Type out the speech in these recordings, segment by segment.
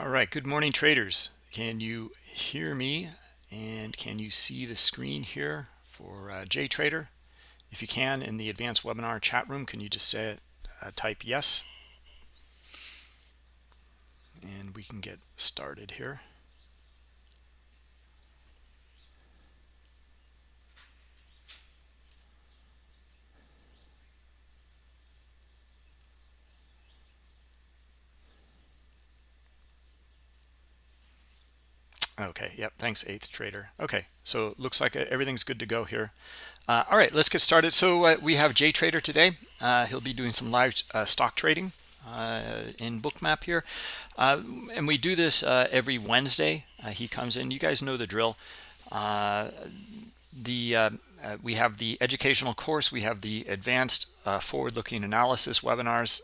All right, good morning traders. Can you hear me and can you see the screen here for uh, JTrader? If you can, in the advanced webinar chat room, can you just say uh, type yes? And we can get started here. Okay, yep, thanks, Eighth Trader. Okay, so looks like uh, everything's good to go here. Uh, all right, let's get started. So uh, we have JTrader today. Uh, he'll be doing some live uh, stock trading uh, in Bookmap here. and we do this every Wednesday. he comes in. You guys know the drill. The we have the educational course. We have the advanced forward-looking analysis webinars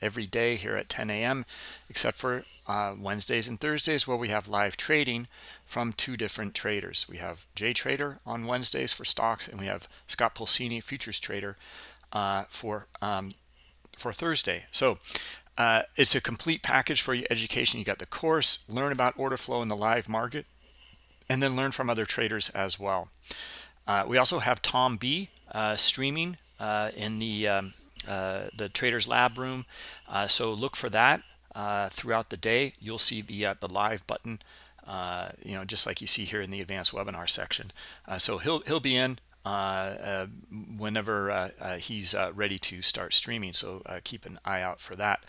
every day here at 10 a.m., except for uh, Wednesdays and Thursdays where we have live trading from two different traders. We have JTrader on Wednesdays for stocks, and we have Scott Pulcini, futures trader, uh, for um, for Thursday. So uh, it's a complete package for your education. You got the course, learn about order flow in the live market, and then learn from other traders as well. Uh, we also have Tom B uh, streaming uh, in the um, the Traders Lab room. so look for that uh, throughout the day. You'll see the uh, the live button, uh, you know, just like you see here in the advanced webinar section. Uh, so he'll he'll be in uh, uh, whenever he's ready to start streaming. So keep an eye out for that.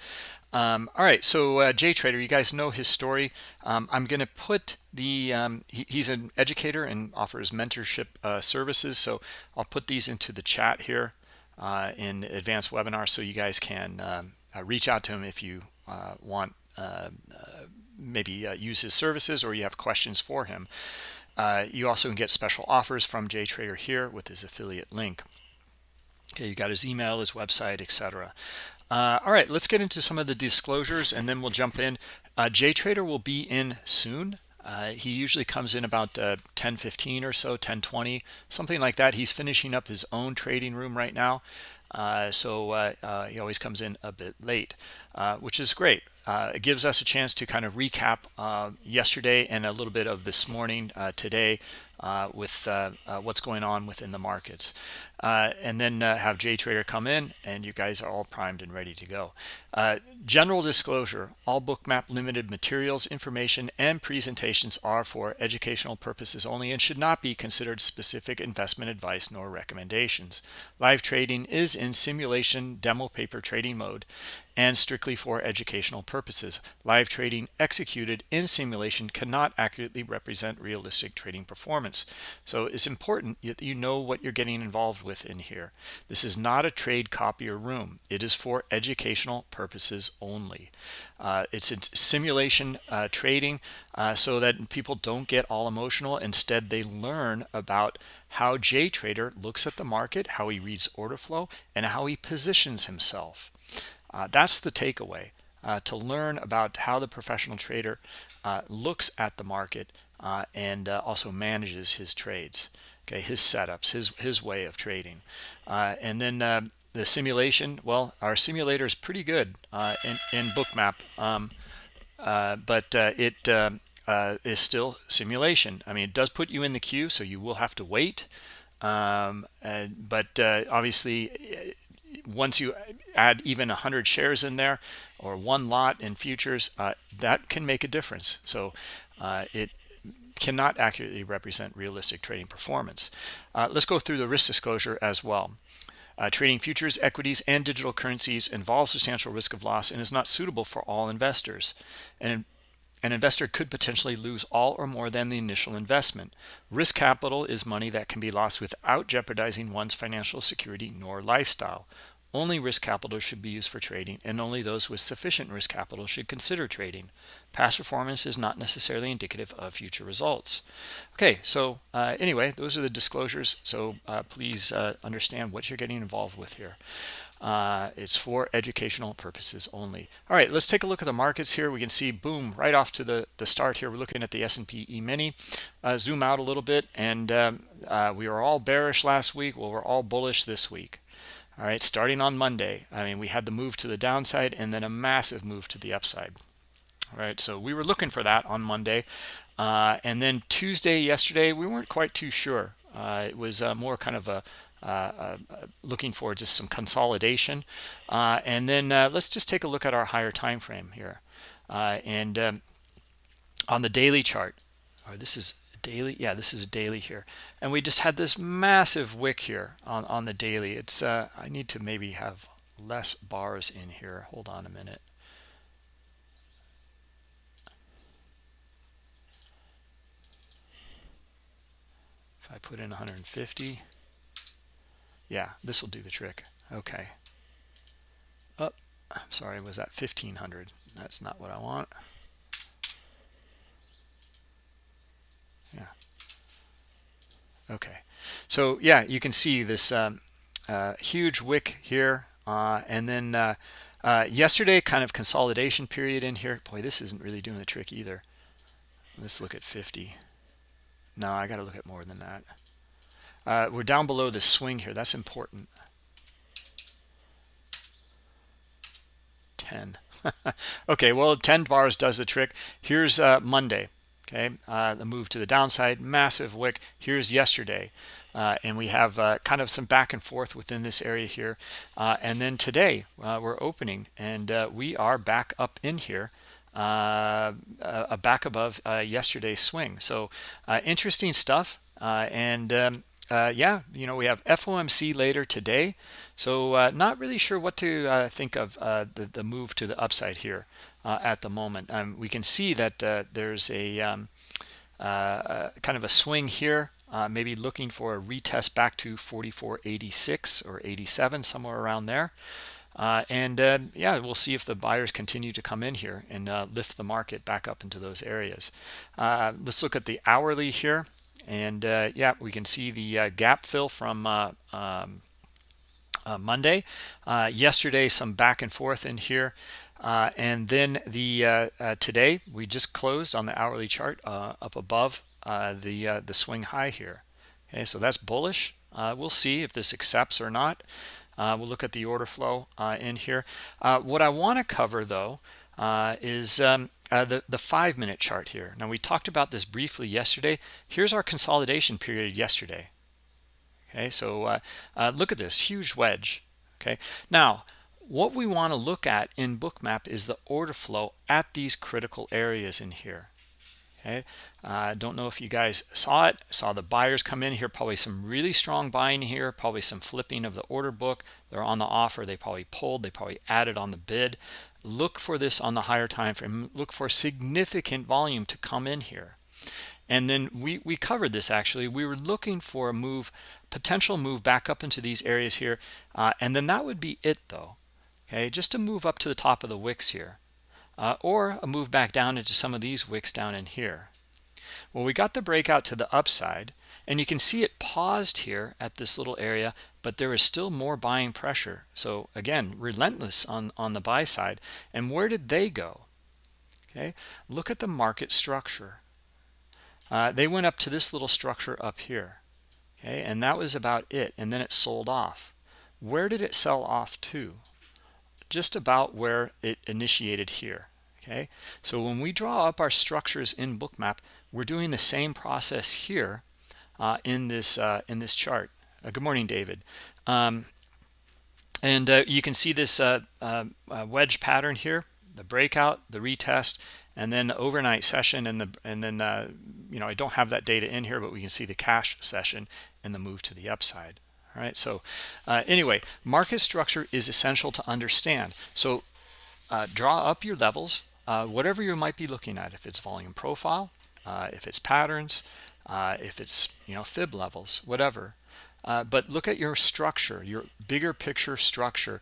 Um, all right, so JTrader, you guys know his story. Um, I'm going to put the um, he, he's an educator and offers mentorship services. So I'll put these into the chat here in advanced webinar so you guys can um, reach out to him if you uh, want uh, uh, maybe use his services or you have questions for him. you also can get special offers from JTrader here with his affiliate link. Okay, you got his email, his website, etc. Uh, all right, let's get into some of the disclosures and then we'll jump in. Uh, JTrader will be in soon. Uh, he usually comes in about 10:15 or so, 10:20, something like that. He's finishing up his own trading room right now. Uh, so uh, uh, he always comes in a bit late, uh, which is great. Uh, it gives us a chance to kind of recap uh, yesterday and a little bit of this morning uh, today uh, with what's going on within the markets. and then have JTrader come in and you guys are all primed and ready to go. general disclosure, all Bookmap limited materials, information, and presentations are for educational purposes only and should not be considered specific investment advice nor recommendations. Live trading is in simulation demo paper trading mode and strictly for educational purposes. Live trading executed in simulation cannot accurately represent realistic trading performance. So it's important that you know what you're getting involved with in here. This is not a trade copier room. It is for educational purposes only. Uh, it's simulation uh, trading uh, so that people don't get all emotional. Instead, they learn about how JTrader looks at the market, how he reads order flow, and how he positions himself. Uh, that's the takeaway, uh, to learn about how the professional trader uh, looks at the market uh, and uh, also manages his trades, okay, his setups, his, his way of trading. Uh, and then the simulation, well, our simulator is pretty good in, in Bookmap, um, but it um, is still simulation. I mean, it does put you in the queue, so you will have to wait. Um, but obviously once you add even 100 shares in there or one lot in futures, uh, that can make a difference. So uh, it cannot accurately represent realistic trading performance. Uh, let's go through the risk disclosure as well. Uh, trading futures, equities, and digital currencies involves substantial risk of loss and is not suitable for all investors. And an investor could potentially lose all or more than the initial investment. Risk capital is money that can be lost without jeopardizing one's financial security nor lifestyle. Only risk capital should be used for trading, and only those with sufficient risk capital should consider trading. Past performance is not necessarily indicative of future results. Okay, so uh, anyway, those are the disclosures. So uh, please uh, understand what you're getting involved with here. Uh, it's for educational purposes only. All right, let's take a look at the markets here. We can see, boom, right off to the, the start here. We're looking at the S&P E-mini. Uh, zoom out a little bit, and um, uh, we were all bearish last week. Well, we're all bullish this week all right starting on monday i mean we had the move to the downside and then a massive move to the upside All right, so we were looking for that on Monday. Uh, and then Tuesday, yesterday, we weren't quite too sure. Uh, it was uh, more kind of a uh, uh, looking for just some consolidation. Uh, and then let's just take a look at our higher time frame here. and um, on the daily chart, this is daily yeah this is daily here. And we just had this massive wick here on on the daily. It's uh i need to maybe have less bars in here. Hold on a minute. If i put in 150 yeah this will do the trick. Okay. Oh i'm sorry was that 1500 that's not what i want okay. So yeah you can see this um, uh, huge wick here uh, and then uh, uh, yesterday kind of consolidation period in here. Boy this isn't really doing the trick either. Let's look at 50 no I got to look at more than that. Uh, we're down below the swing here. That's important. 10 okay well 10 bars does the trick. Here's uh, Monday okay? Uh, the move to the downside massive wick. Here's yesterday. Uh, and we have uh, kind of some back and forth within this area here. Uh, and then today uh, we're opening and uh, we are back up in here uh, back above yesterday's swing. So interesting stuff. And um, yeah you know we have FOMC later today. So not really sure what to think of the, the move to the upside here uh, at the moment. Um, we can see that uh, there's a um, uh, kind of a swing here, uh, maybe looking for a retest back to 44.86 or 87, somewhere around there. Uh, and uh, yeah, we'll see if the buyers continue to come in here and lift the market back up into those areas. let's look at the hourly here. And yeah, we can see the gap fill from um, Monday. yesterday, some back and forth in here. Uh, and then the uh, uh, today we just closed on the hourly chart uh, up above uh, the uh, the swing high here. Okay, so that's bullish. we'll see if this accepts or not. we'll look at the order flow in here. what I want to cover though is um, the the five minute chart here. Now we talked about this briefly yesterday. Here's our consolidation period yesterday. Okay, so look at this huge wedge. Okay, now what we want to look at in bookmap is the order flow at these critical areas in here. Okay? I uh, don't know if you guys saw it. Saw the buyers come in here. Probably some really strong buying here. Probably some flipping of the order book. They're on the offer. They probably pulled. They probably added on the bid. Look for this on the higher time frame. Look for significant volume to come in here. And then we we covered this actually. We were looking for a move potential move back up into these areas here. Uh, and then that would be it though okay just to move up to the top of the wicks here uh, or a move back down into some of these wicks down in here. Well we got the breakout to the upside and you can see it paused here at this little area but there is still more buying pressure. So again relentless on on the buy side. And where did they go? Okay look at the market structure. Uh, they went up to this little structure up here okay and that was about it and then it sold off. Where did it sell off to just about where it initiated here okay? So when we draw up our structures in bookmap we're doing the same process here uh, in this uh, in this chart. Uh, good morning David. Um, and uh, you can see this uh, uh, wedge pattern here the breakout the retest and then the overnight session and the and then you know I don't have that data in here but we can see the cash session and the move to the upside all right? So uh, anyway market structure is essential to understand. So uh, draw up your levels uh, whatever you might be looking at if it's volume profile uh, if it's patterns uh, if it's you know fib levels whatever. Uh, but look at your structure your bigger picture structure.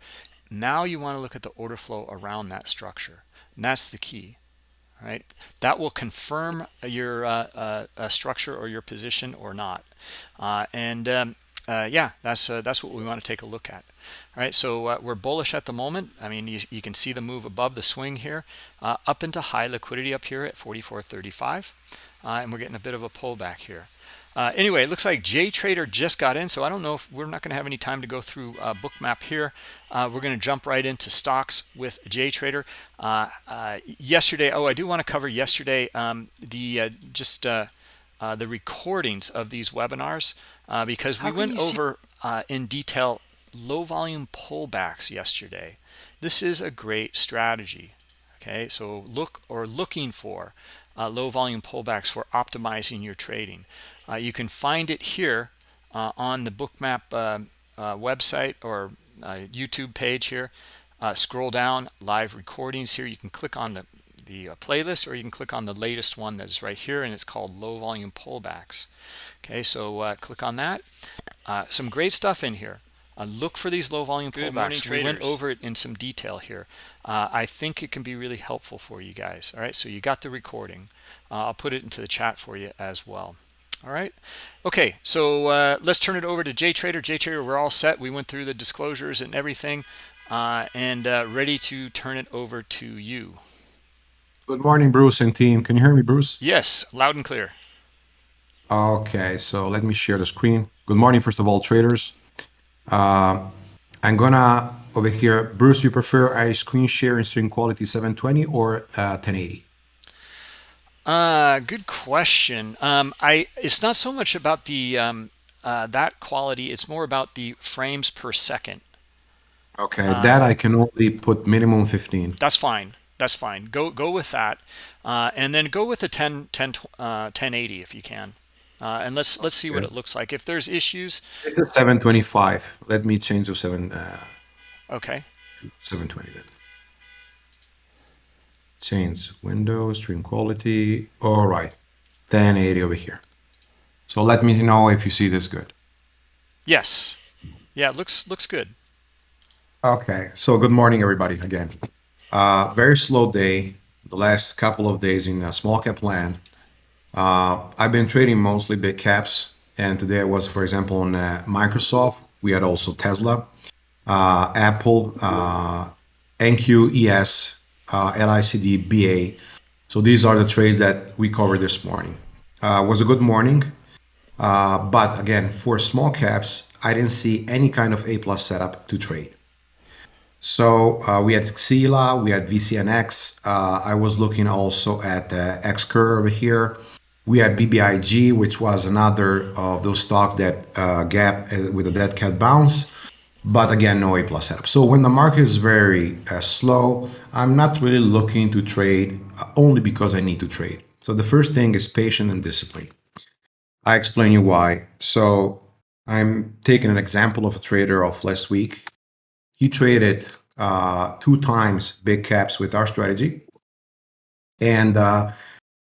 Now you want to look at the order flow around that structure. And that's the key right? That will confirm your structure or your position or not. And um, uh, yeah, that's uh, that's what we want to take a look at. All right, so uh, we're bullish at the moment. I mean, you, you, can see the move above the swing here, uh, up into high liquidity up here at 44.35, uh, and we're getting a bit of a pullback here. Uh, anyway, it looks like JTrader just got in, so I don't know if we're not going to have any time to go through bookmap here. We're going to jump right into stocks with JTrader. Uh, uh, yesterday, oh, I do want to cover yesterday um, the just the recordings of these webinars because we went over in detail low volume pullbacks yesterday. This is a great strategy. Okay, so look or looking for low volume pullbacks for optimizing your trading. Uh, you can find it here uh, on the bookmap uh, website or YouTube page here. scroll down, live recordings here. You can click on the, the playlist or you can click on the latest one that's right here and it's called low volume pullbacks. Okay, so click on that. some great stuff in here. Uh, look for these low volume Good pullbacks. we went over it in some detail here. Uh, I think it can be really helpful for you guys. All right, so you got the recording. Uh, I'll put it into the chat for you as well all right okay so uh, let's turn it over to JTrader JTrader we're all set we went through the disclosures and everything uh, and uh, ready to turn it over to you good morning Bruce and team can you hear me Bruce yes loud and clear okay so let me share the screen good morning first of all traders uh, I'm gonna over here Bruce you prefer a screen share in stream quality 720 or 1080 uh, uh, good question. Um, I it's not so much about the um, uh, that quality. It's more about the frames per second. Okay, uh, that I can only put minimum 15. That's fine. That's fine. Go go with that, uh, and then go with the 10, 10 uh, 1080 if you can. Uh, and let's let's see okay. what it looks like. If there's issues, it's a 725. Let me change to seven. Uh, okay. 720 then change window stream quality all right 1080 over here so let me know if you see this good yes yeah looks looks good okay so good morning everybody again uh very slow day the last couple of days in a small cap land uh i've been trading mostly big caps and today I was for example on uh, microsoft we had also tesla uh apple uh nqes uh, LICD, BA. So these are the trades that we covered this morning. Uh, was a good morning, uh, but again, for small caps, I didn't see any kind of A plus setup to trade. So uh, we had Xila, we had VCNX. Uh, I was looking also at uh, XCurve here. We had BBIG, which was another of those stocks that uh, gap uh, with a dead cat bounce but again, no A plus setup. So when the market is very uh, slow, I'm not really looking to trade uh, only because I need to trade. So the first thing is patience and discipline. I explain you why. So I'm taking an example of a trader of last week. He traded uh, two times big caps with our strategy and uh,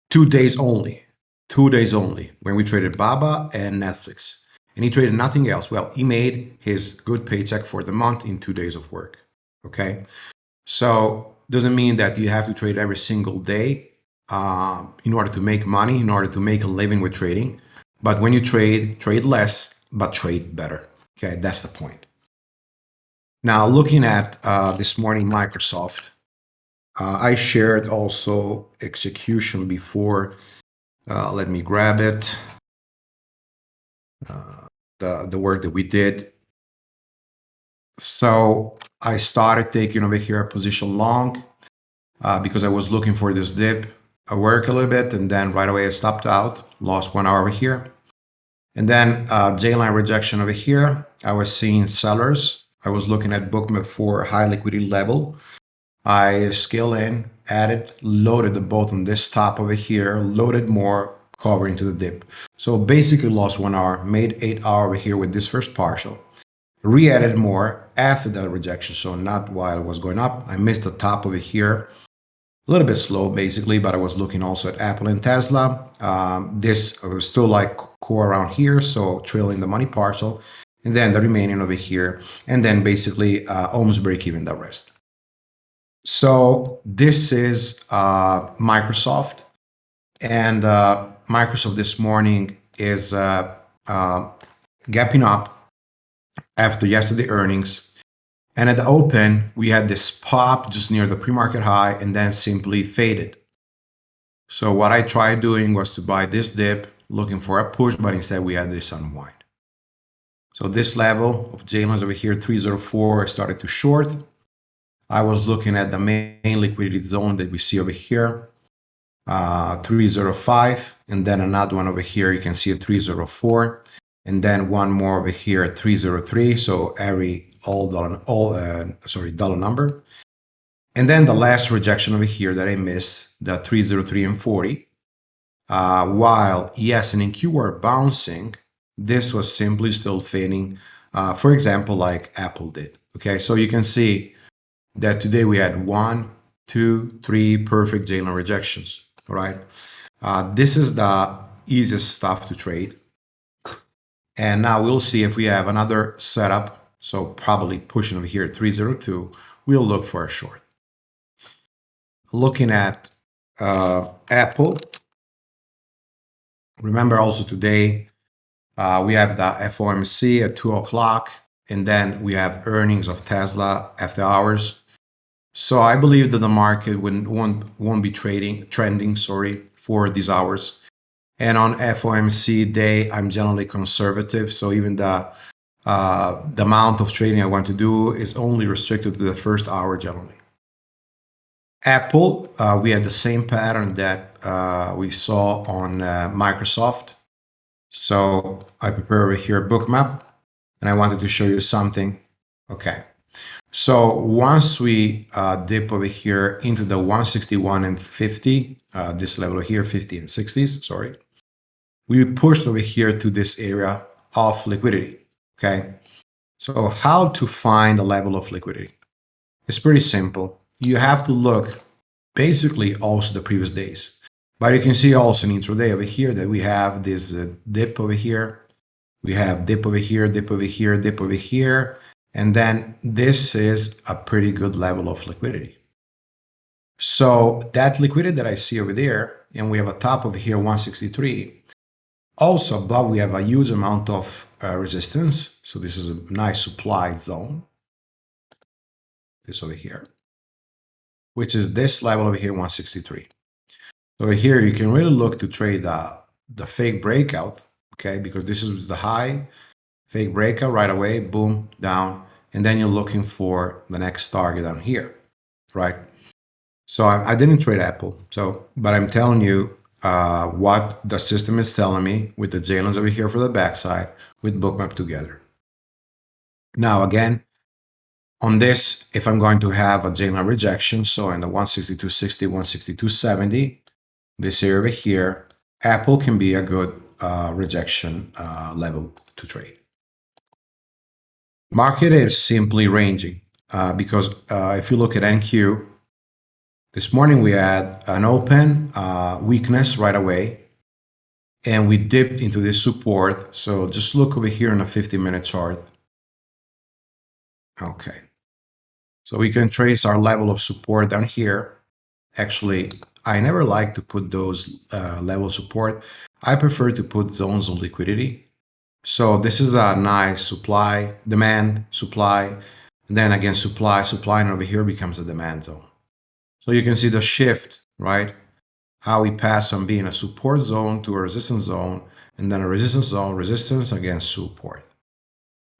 two days only, two days only when we traded Baba and Netflix and he traded nothing else. Well, he made his good paycheck for the month in two days of work. Okay. So doesn't mean that you have to trade every single day uh, in order to make money, in order to make a living with trading. But when you trade, trade less, but trade better. Okay, that's the point. Now, looking at uh, this morning, Microsoft, uh, I shared also execution before. Uh, let me grab it. Uh, the, the work that we did. So I started taking over here a position long uh, because I was looking for this dip. I work a little bit and then right away I stopped out, lost one hour over here. And then uh, J-line rejection over here. I was seeing sellers. I was looking at bookmap for high liquidity level. I scale in, added, loaded the both on this top over here, loaded more, covering to the dip. So basically lost one hour, made eight hour over here with this first partial. Re-added more after that rejection, so not while it was going up. I missed the top over here. A little bit slow basically, but I was looking also at Apple and Tesla. Um, this was still like core around here, so trailing the money partial. And then the remaining over here. And then basically uh, almost break even the rest. So this is uh, Microsoft. And uh, Microsoft this morning is uh, uh, gapping up after yesterday earnings. And at the open, we had this pop just near the pre-market high and then simply faded. So what I tried doing was to buy this dip looking for a push, but instead we had this unwind. So this level of J lines over here, 304, started to short. I was looking at the main liquidity zone that we see over here, uh, 305, and then another one over here, you can see a 304, and then one more over here at 303. So every all dollar, all uh, sorry, dollar number. And then the last rejection over here that I missed, the 303 and 40. Uh, while ES and NQ were bouncing, this was simply still fading, uh, for example, like Apple did. Okay, so you can see that today we had one, two, three perfect J rejections. All right, uh, this is the easiest stuff to trade. And now we'll see if we have another setup. So probably pushing over here at 302, we'll look for a short. Looking at uh, Apple, remember also today uh, we have the FOMC at 2 o'clock, and then we have earnings of Tesla after hours. So I believe that the market won't, won't be trading trending sorry for these hours. And on FOMC day, I'm generally conservative. So even the uh, the amount of trading I want to do is only restricted to the first hour generally. Apple, uh, we had the same pattern that uh, we saw on uh, Microsoft. So I prepare over here a Bookmap and I wanted to show you something. Okay. So once we uh, dip over here into the 161 and 50, uh, this level here, 50 and 60s, sorry, we pushed over here to this area of liquidity. Okay. So how to find a level of liquidity? It's pretty simple. You have to look basically also the previous days. But you can see also in intraday over here that we have this uh, dip over here. We have dip over here, dip over here, dip over here. And then this is a pretty good level of liquidity. So that liquidity that I see over there, and we have a top over here, 163. Also above, we have a huge amount of uh, resistance. So this is a nice supply zone. This over here, which is this level over here, 163. So here you can really look to trade the, the fake breakout, okay? Because this is the high, fake breakout right away, boom, down. And then you're looking for the next target down here, right? So I, I didn't trade Apple, so, but I'm telling you uh, what the system is telling me with the J lines over here for the backside with bookmap together. Now again, on this, if I'm going to have a line rejection, so in the 162.60, 162.70, this area over here, Apple can be a good uh, rejection uh, level to trade. Market is simply ranging uh, because uh, if you look at NQ, this morning we had an open uh, weakness right away and we dipped into this support. So just look over here on a 50 minute chart. Okay. So we can trace our level of support down here. Actually, I never like to put those uh, level support. I prefer to put zones of liquidity. So this is a nice supply, demand, supply, and then again supply, supply, and over here becomes a demand zone. So you can see the shift, right? How we pass from being a support zone to a resistance zone, and then a resistance zone, resistance against support.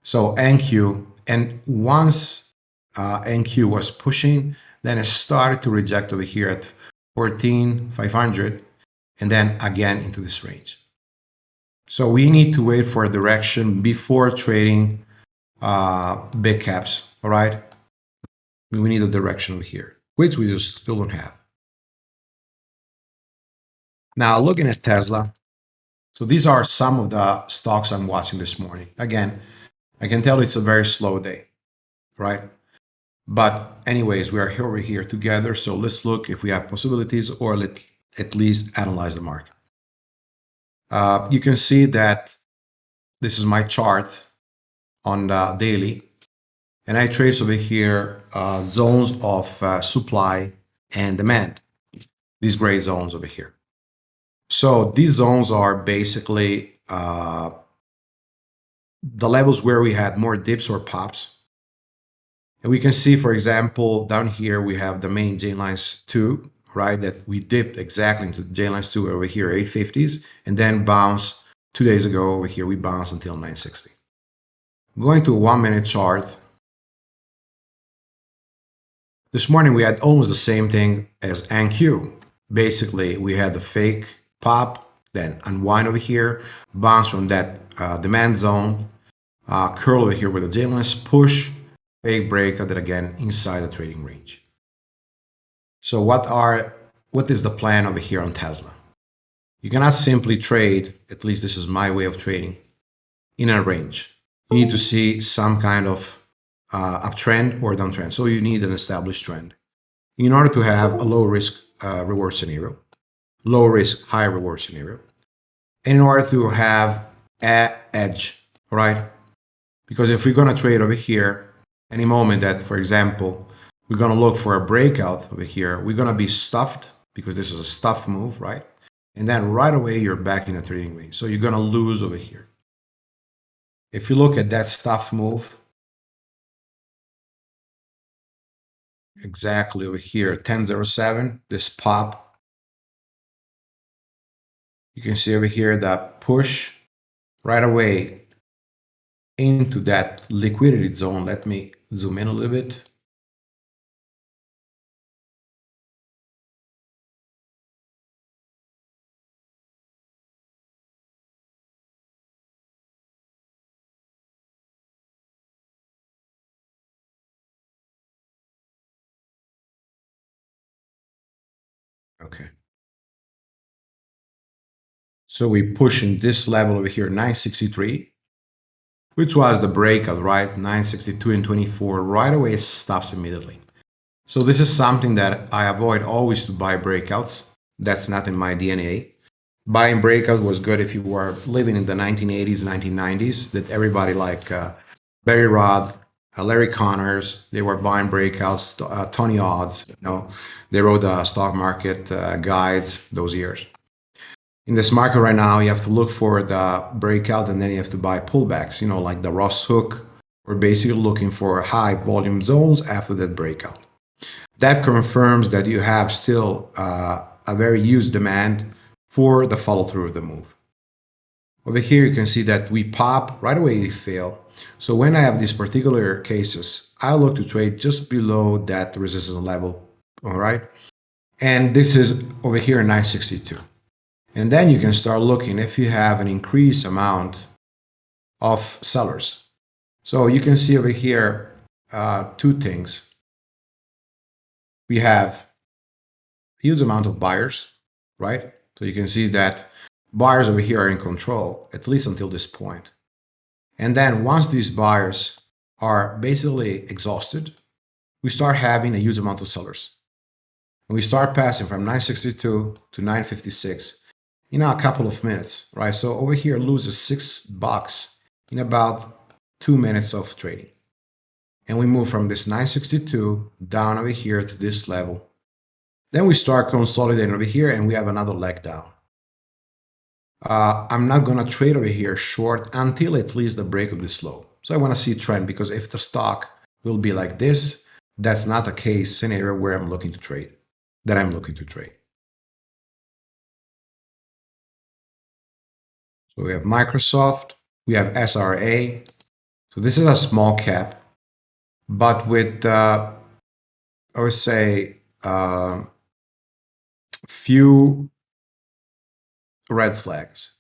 So NQ, and once uh, NQ was pushing, then it started to reject over here at 14,500 and then again into this range. So we need to wait for a direction before trading uh, big caps, all right? We need a direction over here, which we just still don't have. Now looking at Tesla, so these are some of the stocks I'm watching this morning. Again, I can tell it's a very slow day, right? But anyways, we are here over here together. So let's look if we have possibilities or let at least analyze the market. Uh, you can see that this is my chart on the daily. And I trace over here uh, zones of uh, supply and demand, these gray zones over here. So these zones are basically uh, the levels where we had more dips or pops and we can see, for example, down here, we have the main J lines 2, right? That we dipped exactly into J lines two over here, 850s, and then bounce two days ago over here, we bounced until 960. Going to a one minute chart. This morning we had almost the same thing as NQ. Basically, we had the fake pop, then unwind over here, bounce from that uh, demand zone, uh, curl over here with a J lines, push, fake break, and again inside the trading range. So what are what is the plan over here on Tesla? You cannot simply trade, at least this is my way of trading, in a range. You need to see some kind of uh, uptrend or downtrend. So you need an established trend. In order to have a low risk uh, reward scenario, low risk, high reward scenario, and in order to have a edge, right? Because if we're going to trade over here, any moment that, for example, we're going to look for a breakout over here. We're going to be stuffed because this is a stuff move, right? And then right away, you're back in a trading range. So you're going to lose over here. If you look at that stuff move, exactly over here, 1007, this pop, you can see over here that push right away into that liquidity zone. Let me zoom in a little bit. Okay. So we push in this level over here, 963, which was the breakout, right? 962 and 24 right away stops immediately. So this is something that I avoid always to buy breakouts. That's not in my DNA. Buying breakout was good if you were living in the 1980s, 1990s, that everybody like uh, Barry Rod, uh, Larry Connors, they were buying breakouts, uh, Tony Odds, you know, they wrote the stock market uh, guides those years. In this market right now, you have to look for the breakout and then you have to buy pullbacks, you know, like the Ross Hook. We're basically looking for high volume zones after that breakout. That confirms that you have still uh, a very used demand for the follow through of the move. Over here, you can see that we pop, right away we fail. So when I have these particular cases, I look to trade just below that resistance level, all right? And this is over here 962. And then you can start looking if you have an increased amount of sellers. So you can see over here uh, two things. We have huge amount of buyers, right? So you can see that buyers over here are in control, at least until this point. And then once these buyers are basically exhausted, we start having a huge amount of sellers. And we start passing from 962 to 956 in a couple of minutes, right? So over here loses six bucks in about two minutes of trading. And we move from this 962 down over here to this level. Then we start consolidating over here and we have another leg down uh, I'm not going to trade over here short until at least the break of this low. So I want to see trend because if the stock will be like this, that's not a case scenario where I'm looking to trade, that I'm looking to trade. So we have Microsoft, we have SRA. So this is a small cap, but with, uh, I would say, uh, few red flags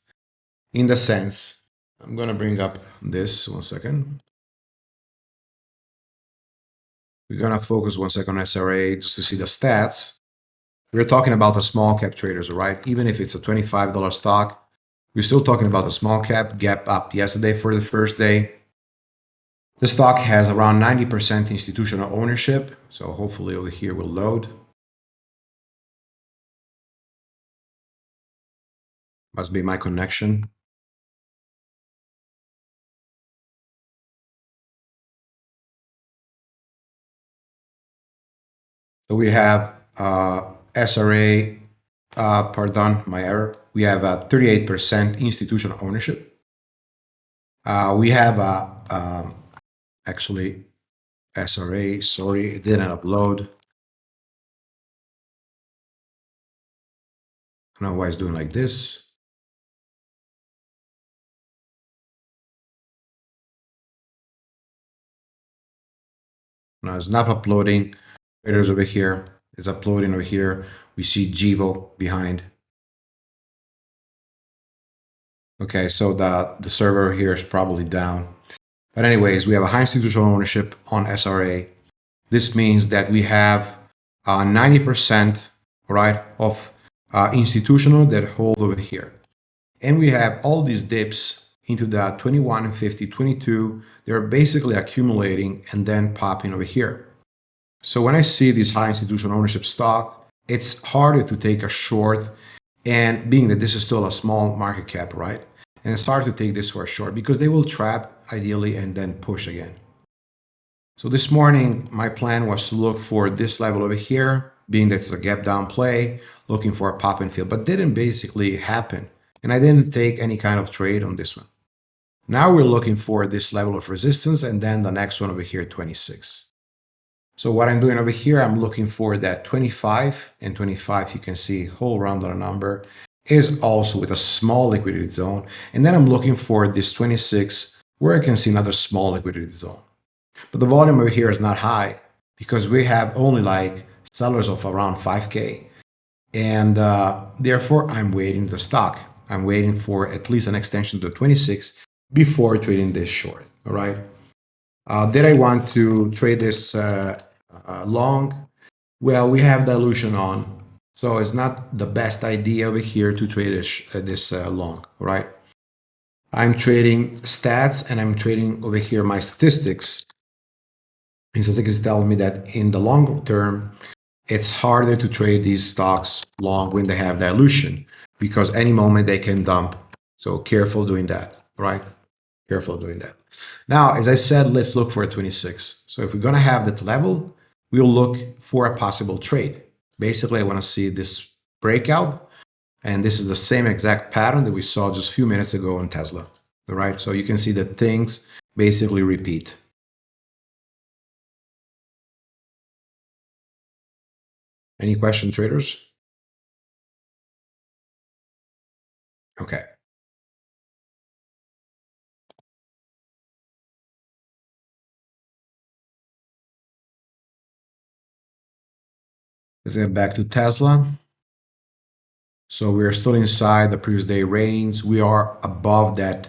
in the sense, I'm going to bring up this one second. We're going to focus one second on SRA just to see the stats. We're talking about the small cap traders, right? Even if it's a $25 stock, we're still talking about the small cap gap up yesterday for the first day. The stock has around 90% institutional ownership. So hopefully over here will load. Must be my connection. So we have uh, SRA, uh, pardon, my error. We have a 38% institutional ownership. Uh, we have a, um, actually SRA, sorry, it didn't upload. I don't know why it's doing like this. Now it's not uploading. Traders over here. It's uploading over here. We see Jivo behind. Okay, so the, the server here is probably down. But anyways, we have a high institutional ownership on SRA. This means that we have 90% uh, right of uh, institutional that hold over here. And we have all these dips into the 21 and 50, 22. They're basically accumulating and then popping over here. So when I see this high institutional ownership stock, it's harder to take a short and being that this is still a small market cap, right? And it's hard to take this for short because they will trap ideally and then push again. So this morning, my plan was to look for this level over here, being that it's a gap down play, looking for a pop and fill, but didn't basically happen. And I didn't take any kind of trade on this one. Now we're looking for this level of resistance and then the next one over here, 26. So what I'm doing over here, I'm looking for that 25 and 25, you can see whole rounded number is also with a small liquidity zone. And then I'm looking for this 26 where I can see another small liquidity zone. But the volume over here is not high because we have only like sellers of around 5K. And uh, therefore, I'm waiting the stock. I'm waiting for at least an extension to 26 before trading this short. All right. Uh, did I want to trade this uh, uh, long? Well, we have dilution on, so it's not the best idea over here to trade this, this long, right? I'm trading stats and I'm trading over here my statistics. And statistics telling me that in the long term, it's harder to trade these stocks long when they have dilution because any moment they can dump. So careful doing that, right? Careful doing that. Now, as I said, let's look for a 26. So if we're going to have that level, we'll look for a possible trade. Basically, I want to see this breakout. And this is the same exact pattern that we saw just a few minutes ago on Tesla. All right, so you can see that things basically repeat. Any question, traders? Okay. Let's get back to Tesla. So we are still inside the previous day range. We are above that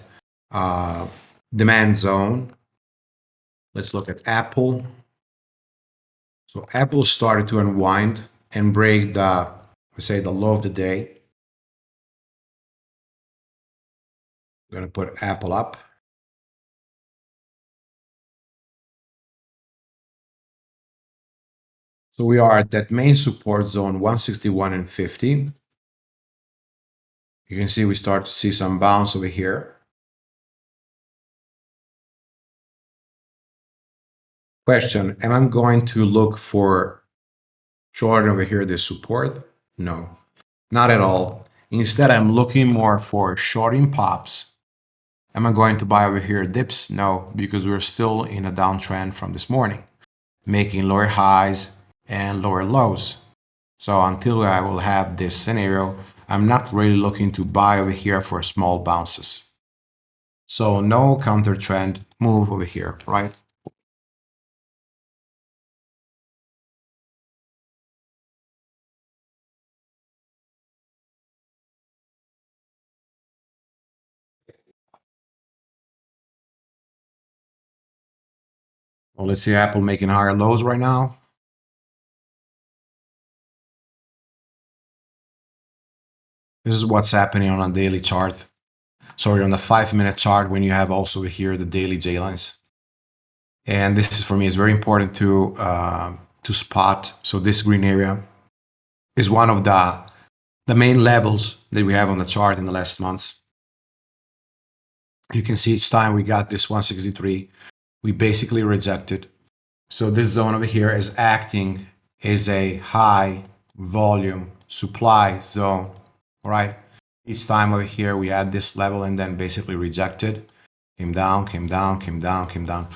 uh, demand zone. Let's look at Apple. So Apple started to unwind and break the, let's say, the low of the day. We're going to put Apple up. So we are at that main support zone 161 and 50. You can see we start to see some bounce over here. Question, am I going to look for short over here this support? No, not at all. Instead, I'm looking more for shorting pops. Am I going to buy over here dips? No, because we're still in a downtrend from this morning, making lower highs and lower lows. So until I will have this scenario, I'm not really looking to buy over here for small bounces. So no counter trend move over here, right? Well, let's see Apple making higher lows right now. This is what's happening on a daily chart. Sorry, on the five minute chart when you have also here the daily J lines. And this is for me is very important to uh, to spot. So this green area is one of the the main levels that we have on the chart in the last months. You can see each time we got this 163, we basically rejected. So this zone over here is acting as a high volume supply zone right? Each time over here, we had this level and then basically rejected. Came down, came down, came down, came down.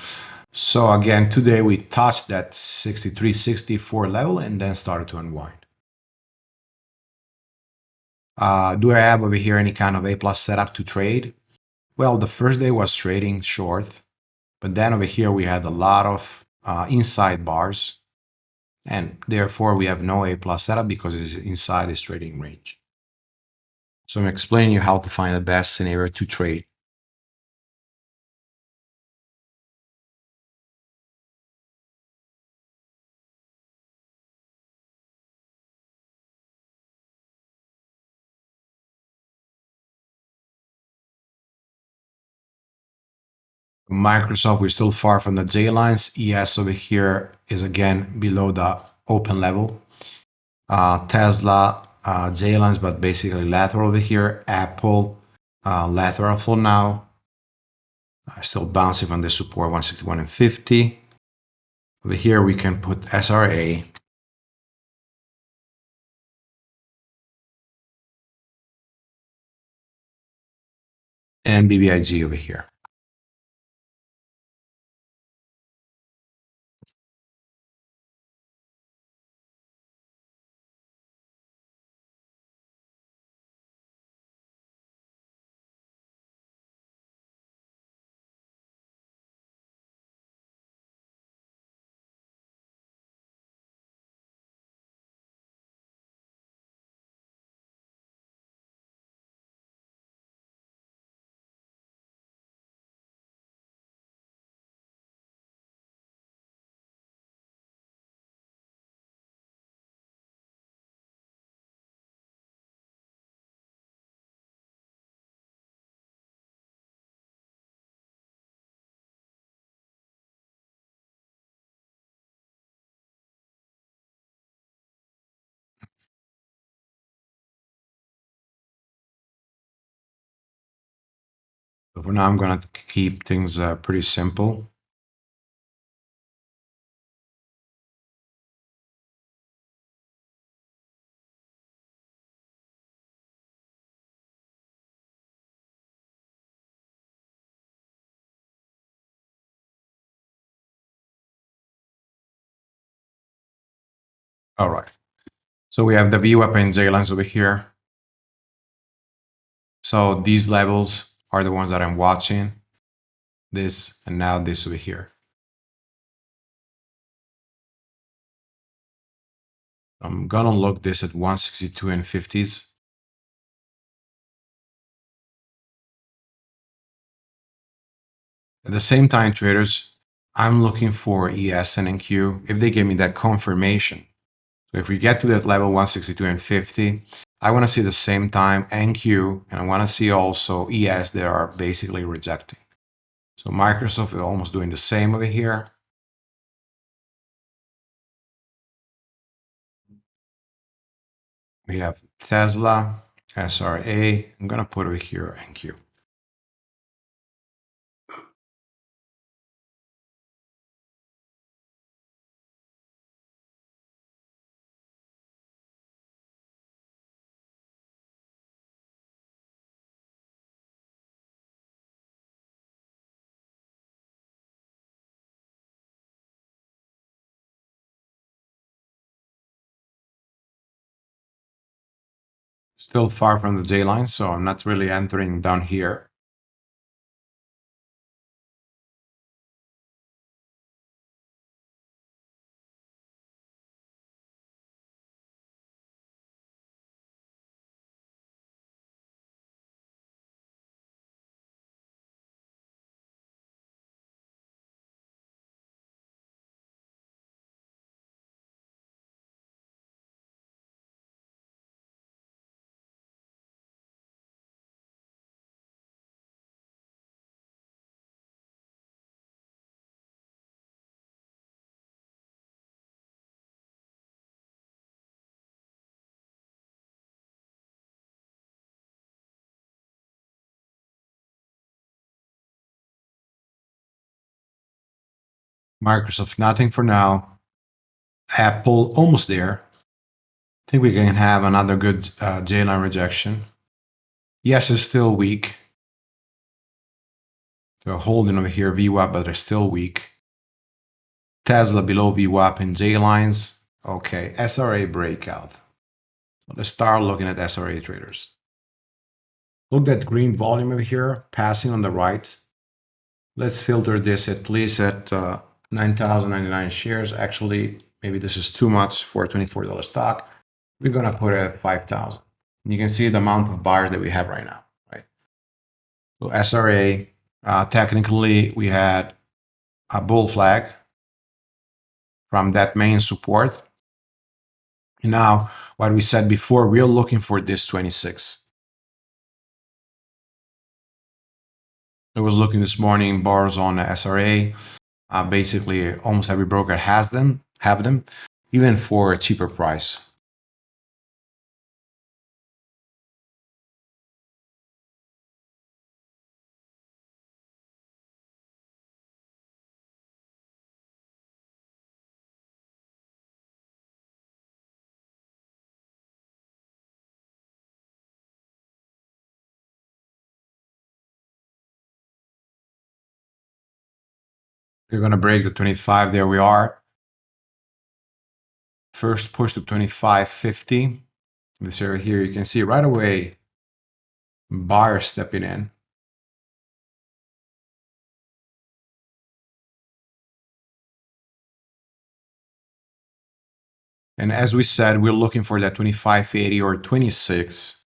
So again, today we touched that 63, 64 level and then started to unwind. Uh, do I have over here any kind of A plus setup to trade? Well, the first day was trading short, but then over here we had a lot of uh, inside bars, and therefore we have no A plus setup because it's inside this trading range. So I'm explaining you how to find the best scenario to trade. Microsoft, we're still far from the J lines. ES over here is again below the open level. Uh, Tesla, uh, J lines, but basically lateral over here. Apple, uh, lateral for now. Uh, still bouncing from the support 161 and 50. Over here, we can put SRA. And BBIG over here. So for now, I'm going to keep things uh, pretty simple. All right. So we have the VWAP and J lines over here. So these levels are the ones that I'm watching. This and now this over here. I'm gonna look this at 162 and 50s. At the same time, traders, I'm looking for ES and NQ if they give me that confirmation. So if we get to that level 162 and 50, I want to see the same time NQ and I want to see also ES that are basically rejecting. So Microsoft is almost doing the same over here. We have Tesla, SRA. I'm going to put over here NQ. Still far from the J line, so I'm not really entering down here. Microsoft, nothing for now. Apple, almost there. I think we can have another good uh, J-line rejection. Yes, it's still weak. They're holding over here VWAP, but they're still weak. Tesla below VWAP in J lines. Okay, SRA breakout. Let's start looking at SRA traders. Look at green volume over here, passing on the right. Let's filter this at least at uh, 9,099 shares. Actually, maybe this is too much for a $24 stock. We're going to put it at 5,000. You can see the amount of buyers that we have right now, right? So SRA, uh, technically, we had a bull flag from that main support. Now, what we said before, we're looking for this 26. I was looking this morning, bars on the SRA. Uh, basically, almost every broker has them, have them, even for a cheaper price. We're going to break the 25. There we are. First push to 25.50. This area here, you can see right away buyer stepping in. And as we said, we're looking for that 25.80 or 26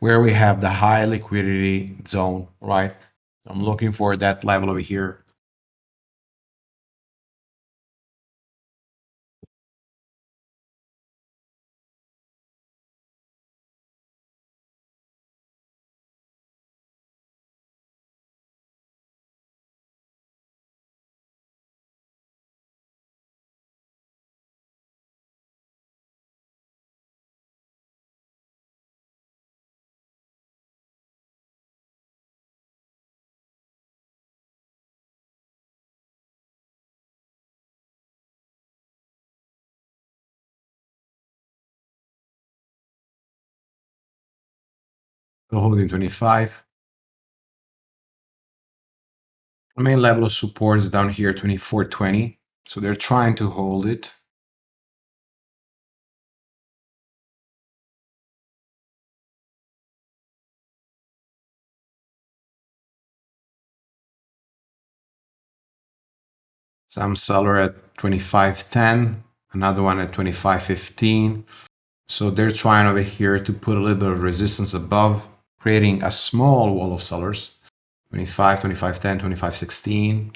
where we have the high liquidity zone, right? I'm looking for that level over here. Holding 25. The main level of support is down here, 2420. So they're trying to hold it. Some seller at 2510, another one at 2515. So they're trying over here to put a little bit of resistance above creating a small wall of sellers 25, 25, 10, 25, 16.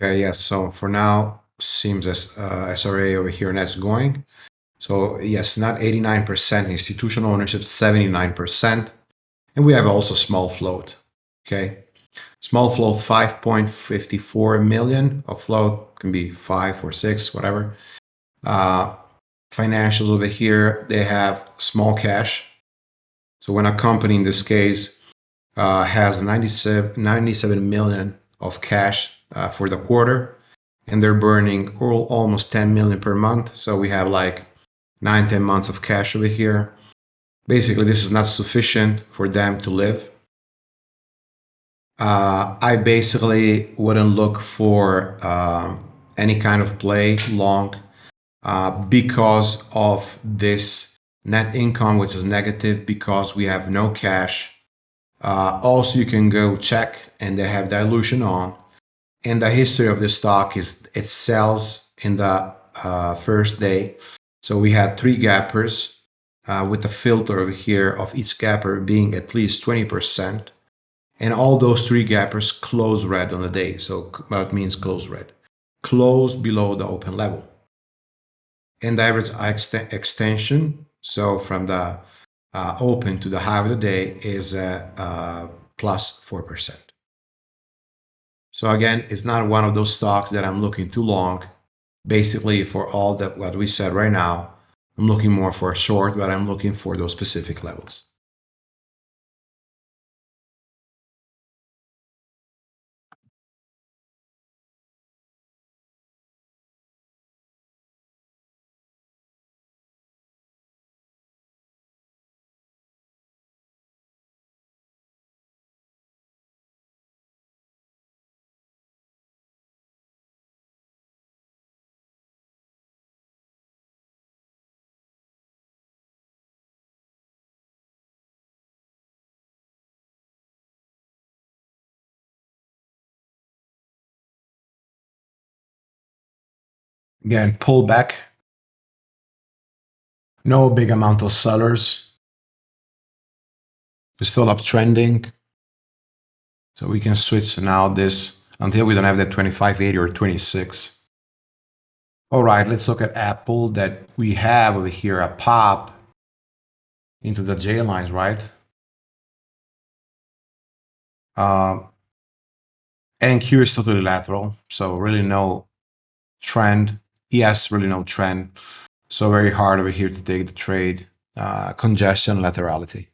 Okay, yes. So for now, seems as uh, SRA over here, and that's going. So yes, not 89% institutional ownership, 79%. And we have also small float. Okay. Small float 5.54 million of float can be five or six, whatever. Uh, financials over here, they have small cash. So when a company in this case uh, has 97, 97 million of cash uh, for the quarter and they're burning all, almost 10 million per month. So we have like nine, 10 months of cash over here. Basically, this is not sufficient for them to live. Uh, I basically wouldn't look for um, any kind of play long uh, because of this net income, which is negative because we have no cash. Uh, also, you can go check and they have dilution on and the history of the stock is it sells in the uh, first day. So we had three gappers uh, with the filter over here of each gapper being at least 20%. And all those three gappers close red on the day. So that means close red. Close below the open level. And the average extension, so from the open to the high of the day is uh, uh, plus 4%. So again, it's not one of those stocks that I'm looking too long. Basically, for all that what we said right now, I'm looking more for a short, but I'm looking for those specific levels. Again, pull back. No big amount of sellers. We're still uptrending. So we can switch now this until we don't have that 2580 or 26. All right, let's look at Apple that we have over here, a pop into the J lines, right? Uh, and Q is totally lateral, so really no trend Yes, really no trend. So very hard over here to take the trade. Uh, congestion, laterality.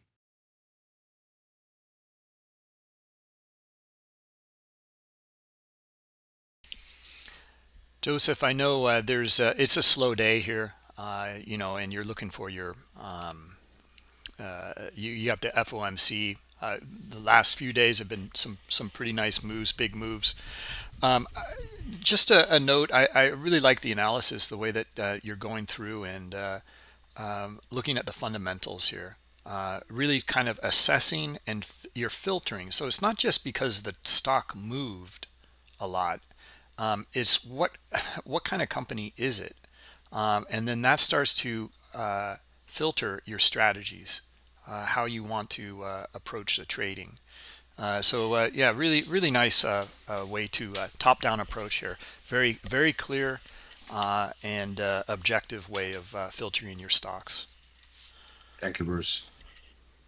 Joseph, I know uh, there's it's a slow day here, uh, you know, and you're looking for your um, uh, you, you have the FOMC. Uh, the last few days have been some some pretty nice moves, big moves. Um, just a, a note, I, I, really like the analysis, the way that uh, you're going through and uh, um, looking at the fundamentals here. Uh, really kind of assessing and you're filtering. So it's not just because the stock moved a lot. Um, it's what what kind of company is it? Um, and then that starts to uh, filter your strategies, uh, how you want to uh, approach the trading. Uh, so uh, yeah, really, really nice uh, uh way to uh, top-down approach here. Very, very clear uh, and objective way of filtering your stocks. Thank you, Bruce.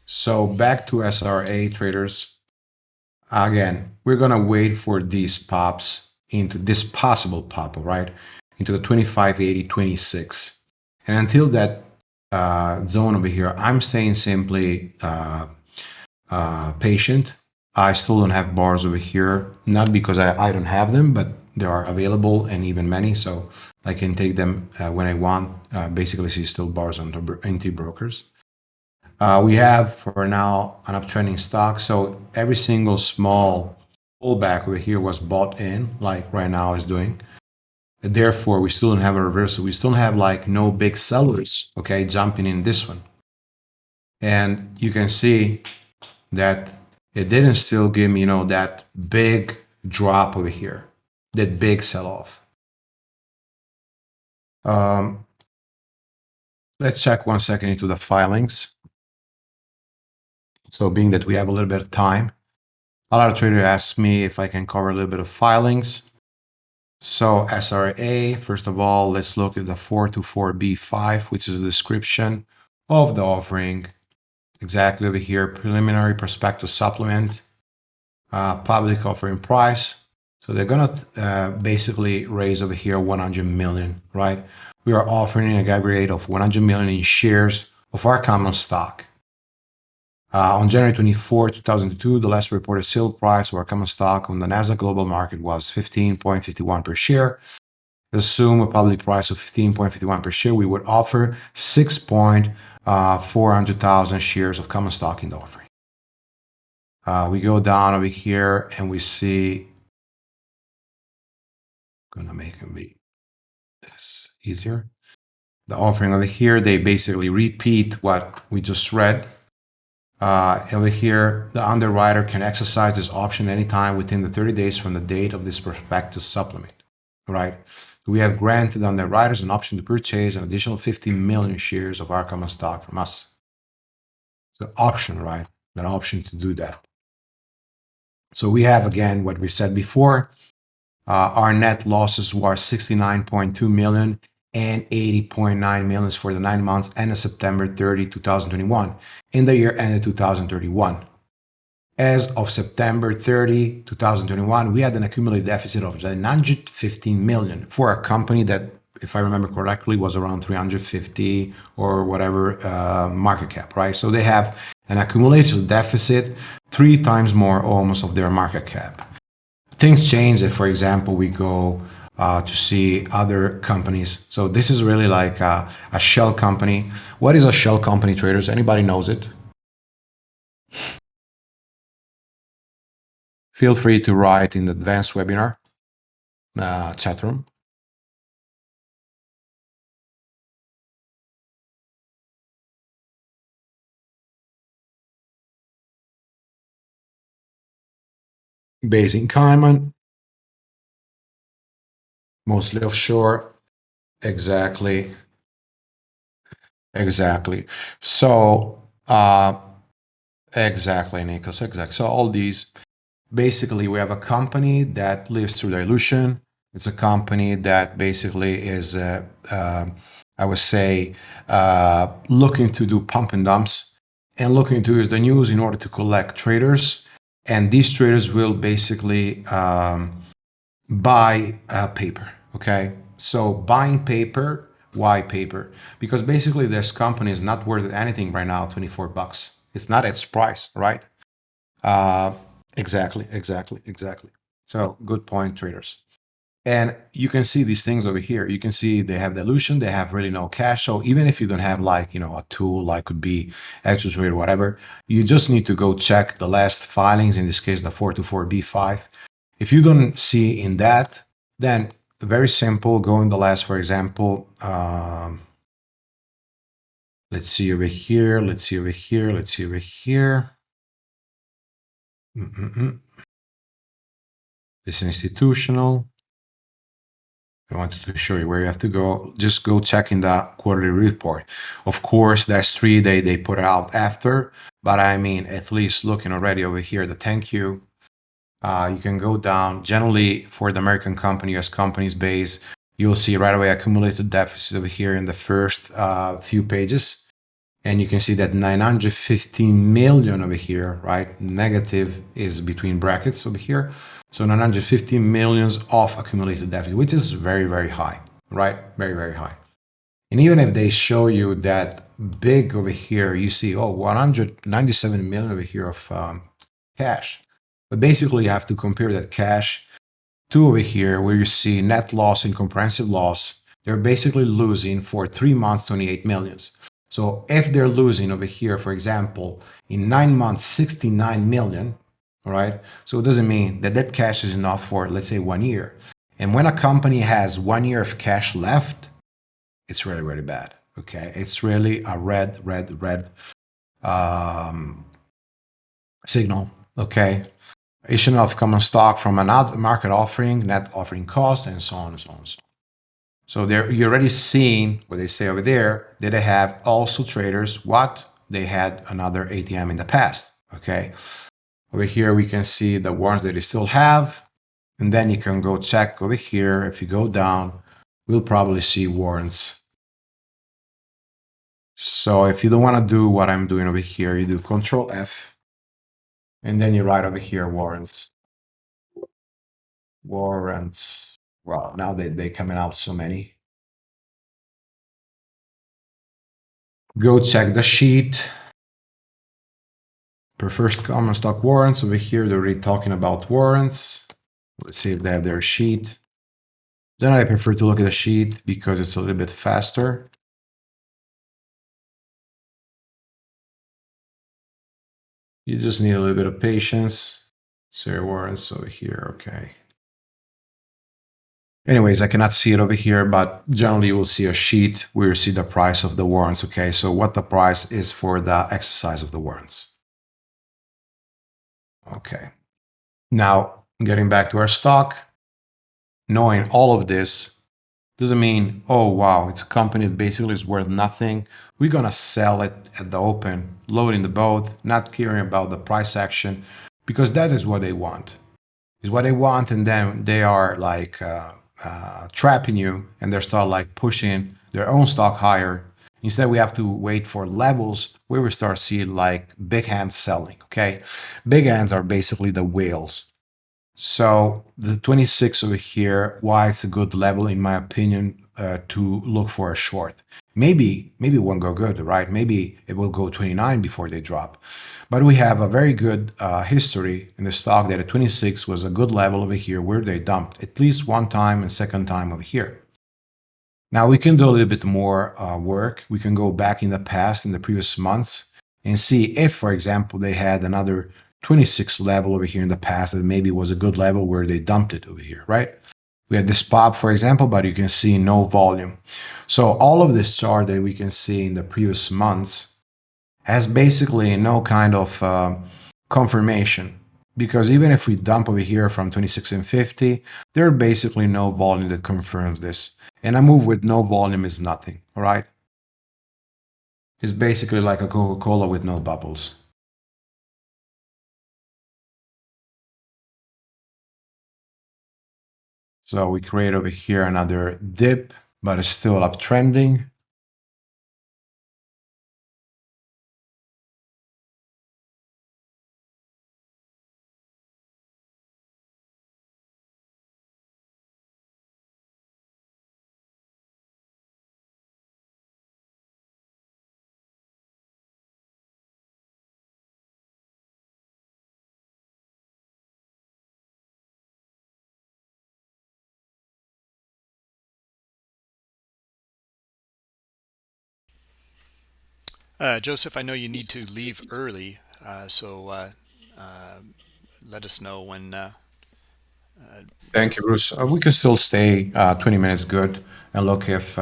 So back to SRA traders. Again, we're gonna wait for these pops into this possible pop, right? Into the 2580, 26. And until that zone over here, I'm staying simply patient I still don't have bars over here, not because I, I don't have them, but they are available and even many. So I can take them uh, when I want. Uh, basically, see still bars on the NT brokers. Uh, we have for now an uptrending stock. So every single small pullback over here was bought in, like right now is doing. Therefore, we still don't have a reversal. We still have like no big sellers, okay, jumping in this one. And you can see that it didn't still give me, you know, that big drop over here, that big sell-off. Um, let's check one second into the filings. So being that we have a little bit of time, a lot of traders ask me if I can cover a little bit of filings. So SRA, first of all, let's look at the 424B5, which is the description of the offering exactly over here, preliminary prospectus supplement, uh, public offering price. So they're going to uh, basically raise over here 100 million, right? We are offering an aggregate of 100 million in shares of our common stock. Uh, on January 24, 2002, the last reported sale price of our common stock on the Nasdaq Global Market was 15.51 per share. Assume a public price of 15.51 per share, we would offer 6 uh, 400,000 shares of common stock in the offering. Uh, we go down over here and we see, gonna make it be this easier. The offering over here, they basically repeat what we just read. Uh, over here, the underwriter can exercise this option anytime within the 30 days from the date of this prospectus supplement, right? we have granted underwriters an option to purchase an additional 50 million shares of our common stock from us. So option, right? An option to do that. So we have again what we said before. Uh, our net losses were 69.2 million and 80.9 million for the nine months ended September 30, 2021. In the year ended 2031. as of September 30, 2021, we had an accumulated deficit of 915 million for a company that, if I remember correctly, was around 350 or whatever uh, market cap, right? So they have an accumulated deficit three times more almost of their market cap. Things change if, for example, we go uh, to see other companies. So this is really like a, a shell company. What is a shell company, traders? Anybody knows it? feel free to write in the advanced webinar uh, chat room. Basing Cayman, mostly offshore. Exactly. Exactly. So, uh, exactly, Nikos, exactly. So all these basically we have a company that lives through dilution. It's a company that basically is, uh, uh, I would say, uh, looking to do pump and dumps and looking to use the news in order to collect traders. And these traders will basically um, buy paper. Okay. So buying paper, why paper? Because basically this company is not worth anything right now, 24 bucks. It's not its price, right? Uh, Exactly, exactly, exactly. So good point, traders. And you can see these things over here. You can see they have dilution. They have really no cash. So even if you don't have like, you know, a tool like could be Xtrade or whatever, you just need to go check the last filings, in this case, the 424B5. If you don't see in that, then very simple, go in the last, for example, um, let's see over here, let's see over here, let's see over here. Mm -mm -mm. This institutional. I wanted to show you where you have to go. Just go check in the quarterly report. Of course, that's three they, they put out after, but I mean, at least looking already over here, the thank you, uh, you can go down. Generally, for the American company, US companies base, you'll see right away accumulated deficit over here in the first uh, few pages and you can see that 915 million over here, right? Negative is between brackets over here. So 915 millions of accumulated deficit, which is very, very high, right? Very, very high. And even if they show you that big over here, you see, oh, 197 million over here of um, cash. But basically you have to compare that cash to over here where you see net loss and comprehensive loss. They're basically losing for three months, 28 millions. So if they're losing over here, for example, in nine months, 69 million, all right? So it doesn't mean that that cash is enough for, let's say, one year. And when a company has one year of cash left, it's really, really bad, okay? It's really a red, red, red um, signal, okay? Issue er of common stock from another market offering, net offering cost, and so on and so on and so on. So there, you're already seeing what they say over there, that they have also traders, what? They had another ATM in the past, okay? Over here, we can see the warrants that they still have. And then you can go check over here. If you go down, we'll probably see warrants. So if you don't want to do what I'm doing over here, you do Control F. And then you write over here warrants. Warrants. Well, now they, they're coming out so many. Go check the sheet. Per first common stock warrants. Over here, they're already talking about warrants. Let's see if they have their sheet. Then I prefer to look at the sheet because it's a little bit faster. You just need a little bit of patience. So your warrants over here, okay. Anyways, I cannot see it over here, but generally you will see a sheet where you see the price of the warrants. Okay, so what the price is for the exercise of the warrants. Okay, now getting back to our stock, knowing all of this doesn't mean, oh wow, it's a company that basically is worth nothing. We're gonna sell it at the open, loading the boat, not caring about the price action, because that is what they want. Is what they want, and then they are like uh, uh, trapping you and they start like pushing their own stock higher Instead, we have to wait for levels where we start seeing like big hands selling. Okay. Big hands are basically the whales. So the 26 over here, why it's a good level, in my opinion, uh, to look for a short. Maybe, maybe it won't go good, right? Maybe it will go 29 before they drop. But we have a very good uh, history in the stock that at 26 was a good level over here where they dumped at least one time and second time over here. Now we can do a little bit more uh, work. We can go back in the past, in the previous months, and see if, for example, they had another 26 level over here in the past that maybe was a good level where they dumped it over here, right? We had this pop, for example, but you can see no volume. So all of this chart that we can see in the previous months has basically no kind of uh, confirmation because even if we dump over here from 26 and 50, there are basically no volume that confirms this. And a move with no volume is nothing, all right? It's basically like a Coca-Cola with no bubbles. So we create over here another dip, but it's still uptrending. Uh, Joseph, I know you need to leave early, uh, so uh, uh let us know when. Uh, uh, Thank you, Bruce. we can still stay 20 minutes good and look if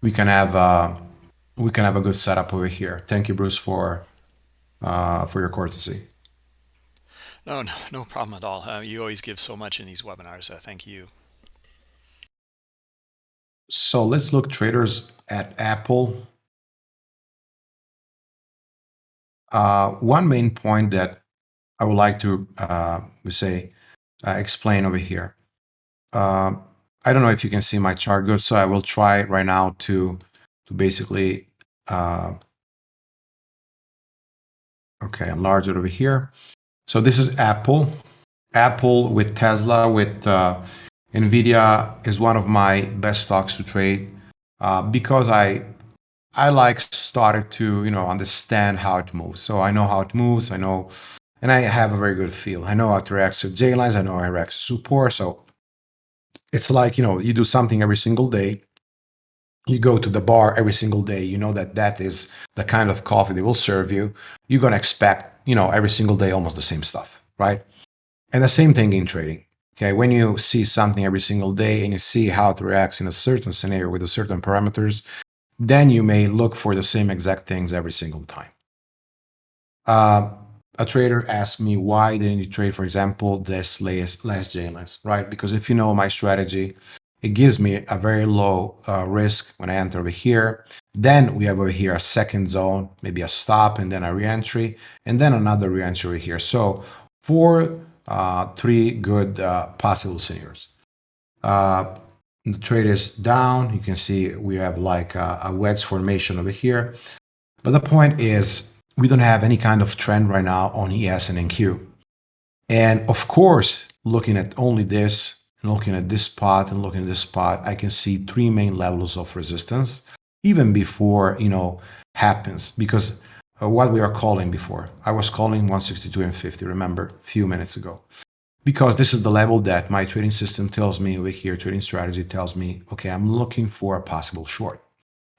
we can have we can have a good setup over here. Thank you, Bruce, for for your courtesy. No, no, no problem at all. you always give so much in these webinars. thank you. So let's look traders at Apple. Uh, one main point that I would like to uh, say uh, explain over here. Uh, I don't know if you can see my chart good, so I will try right now to to basically uh, okay enlarge it over here. So this is Apple. Apple with Tesla with uh, Nvidia is one of my best stocks to trade Uh because I I like started to, you know, understand how it moves. So I know how it moves. I know, and I have a very good feel. I know how to react to J lines. I know how to react to support. So it's like, you know, you do something every single day. You go to the bar every single day. You know that that is the kind of coffee they will serve you. You're going to expect, you know, every single day almost the same stuff, right? And the same thing in trading. Okay, when you see something every single day and you see how it reacts in a certain scenario with a certain parameters, then you may look for the same exact things every single time. Uh, a trader asked me, why didn't you trade, for example, this last, last JLS, right? Because if you know my strategy, it gives me a very low uh, risk when I enter over here. Then we have over here a second zone, maybe a stop and then a reentry, and then another reentry here. So four, uh, three good uh, possible scenarios. The trade is down. You can see we have like a, a wedge formation over here. But the point is we don't have any kind of trend right now on ES and NQ. And of course, looking at only this, and looking at this spot and looking at this spot, I can see three main levels of resistance even before, you know, happens because uh, what we are calling before. I was calling 162 and 50, remember, a few minutes ago because this is the level that my trading system tells me over here, trading strategy tells me, okay, I'm looking for a possible short.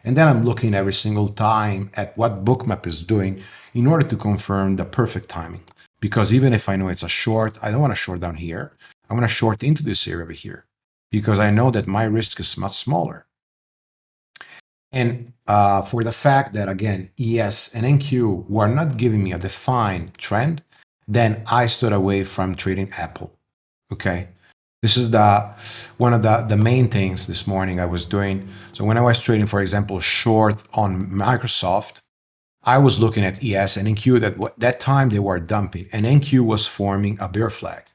And then I'm looking every single time at what bookmap is doing in order to confirm the perfect timing. Because even if I know it's a short, I don't want to short down here. I want to short into this area over here because I know that my risk is much smaller. And uh, for the fact that, again, ES and NQ were not giving me a defined trend, then I stood away from trading Apple. Okay. This is the one of the, the main things this morning I was doing. So when I was trading, for example, short on Microsoft, I was looking at ES and NQ that that time they were dumping and NQ was forming a bear flag.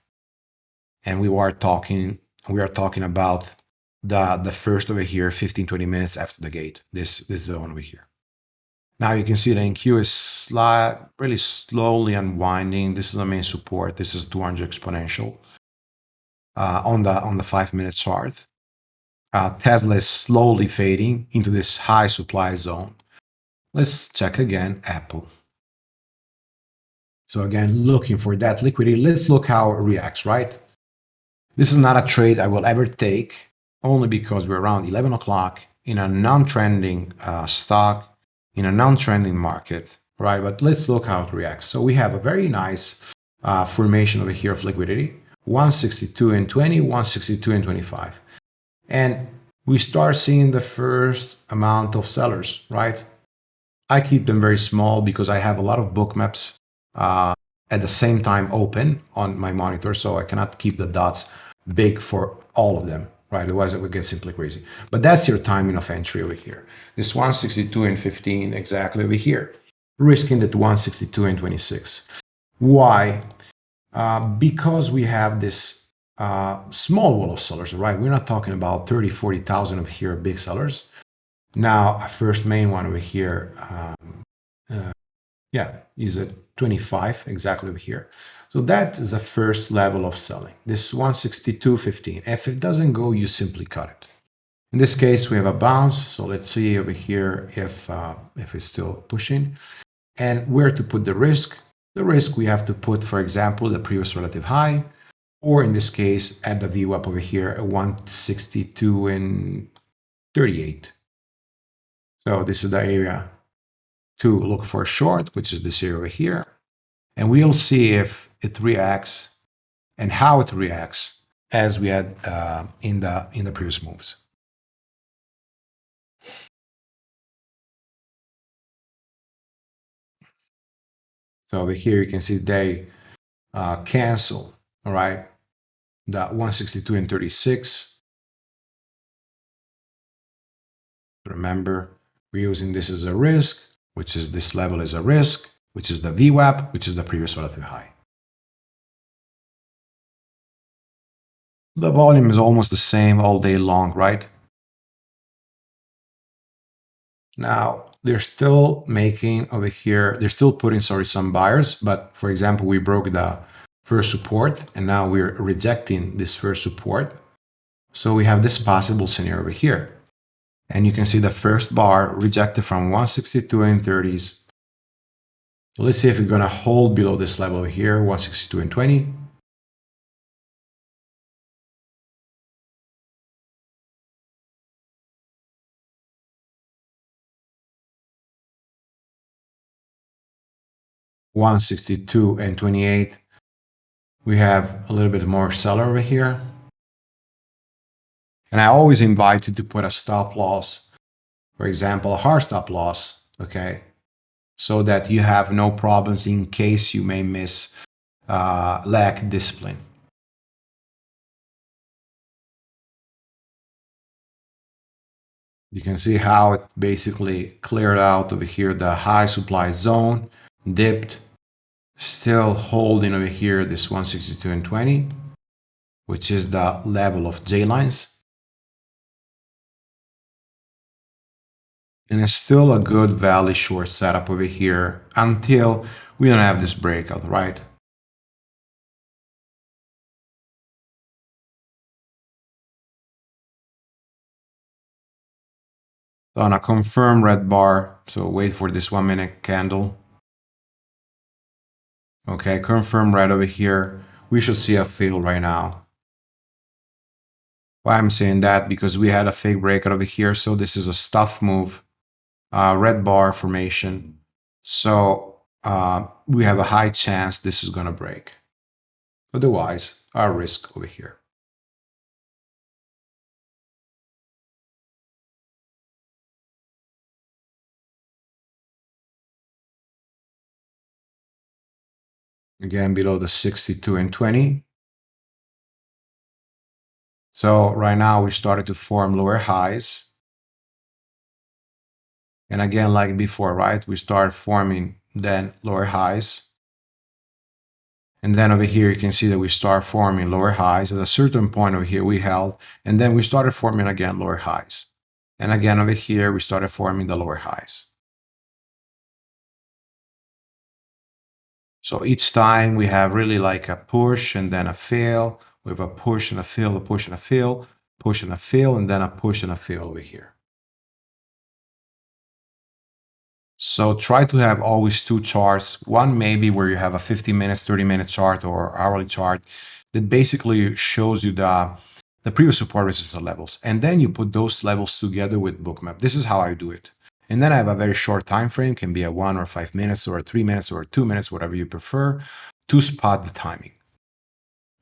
And we were talking, we are talking about the, the first over here, 15, 20 minutes after the gate, this, this zone over here. Now you can see the NQ is slight, really slowly unwinding. This is the main support. This is 200 exponential uh, on the on the five minute chart. Uh, Tesla is slowly fading into this high supply zone. Let's check again Apple. So again, looking for that liquidity. Let's look how it reacts, right? This is not a trade I will ever take, only because we're around 11 o'clock in a non-trending uh, stock in a non-trending market, right? But let's look how it reacts. So we have a very nice uh, formation over here of liquidity, 162 and 20, 162 and 25. And we start seeing the first amount of sellers, right? I keep them very small because I have a lot of Bookmaps uh, at the same time open on my monitor, so I cannot keep the dots big for all of them right? Otherwise, it would get simply crazy. But that's your timing of entry over here. This 162 and 15 exactly over here, risking that 162 and 26. Why? Uh, because we have this uh, small wall of sellers, right? We're not talking about 30, 40,000 of here big sellers. Now, a first main one over here, um, uh, yeah, is at 25 exactly over here. So that is the first level of selling. This 162.15. If it doesn't go, you simply cut it. In this case, we have a bounce. So let's see over here if, uh, if it's still pushing. And where to put the risk. The risk we have to put, for example, the previous relative high, or in this case, at the VWAP over here at 162 and 38. So this is the area to look for short, which is this area over here. And we'll see if it reacts and how it reacts as we had uh, in the in the previous moves. So over here you can see they uh, cancel, all right, the 162 and 36. Remember, we're using this as a risk, which is this level is a risk, which is the VWAP, which is the previous relative high. The volume is almost the same all day long, right? Now, they're still making over here, they're still putting, sorry, some buyers, but for example, we broke the first support and now we're rejecting this first support. So we have this possible scenario over here. And you can see the first bar rejected from 162 and 30s. So let's see if we're to hold below this level over here, 162 and 20. One sixty-two and twenty-eight. We have a little bit more seller over here. And I always invite you to put a stop loss, for example, a hard stop loss, okay, so that you have no problems in case you may miss uh, lack discipline. You can see how it basically cleared out over here the high supply zone, dipped, still holding over here this 162 and 20, which is the level of J lines. And it's still a good valley short setup over here until we don't have this breakout, right? On a confirm red bar, so wait for this one minute candle. Okay, confirm right over here. We should see a fail right now. Why I'm saying that? Because we had a fake breakout over here. So this is a stuff move, uh, red bar formation. So uh, we have a high chance this is going to break. Otherwise, our risk over here. Again below the 62 and 20. So right now we started to form lower highs. And again, like before, right, we start forming then lower highs. And then over here, you can see that we start forming lower highs. At a certain point over here, we held, and then we started forming again lower highs. And again, over here, we started forming the lower highs. So each time we have really like a push and then a fail. We have a push and a fail, a push and a fail, push and a fail, and then a push and a fail over here. So try to have always two charts. One maybe where you have a 15 minutes, 30 minute chart or hourly chart that basically shows you the, the previous support resistance levels. And then you put those levels together with bookmap. This is how I do it. And then I have a very short time frame, can be a one or five minutes or three minutes or two minutes, whatever you prefer, to spot the timing.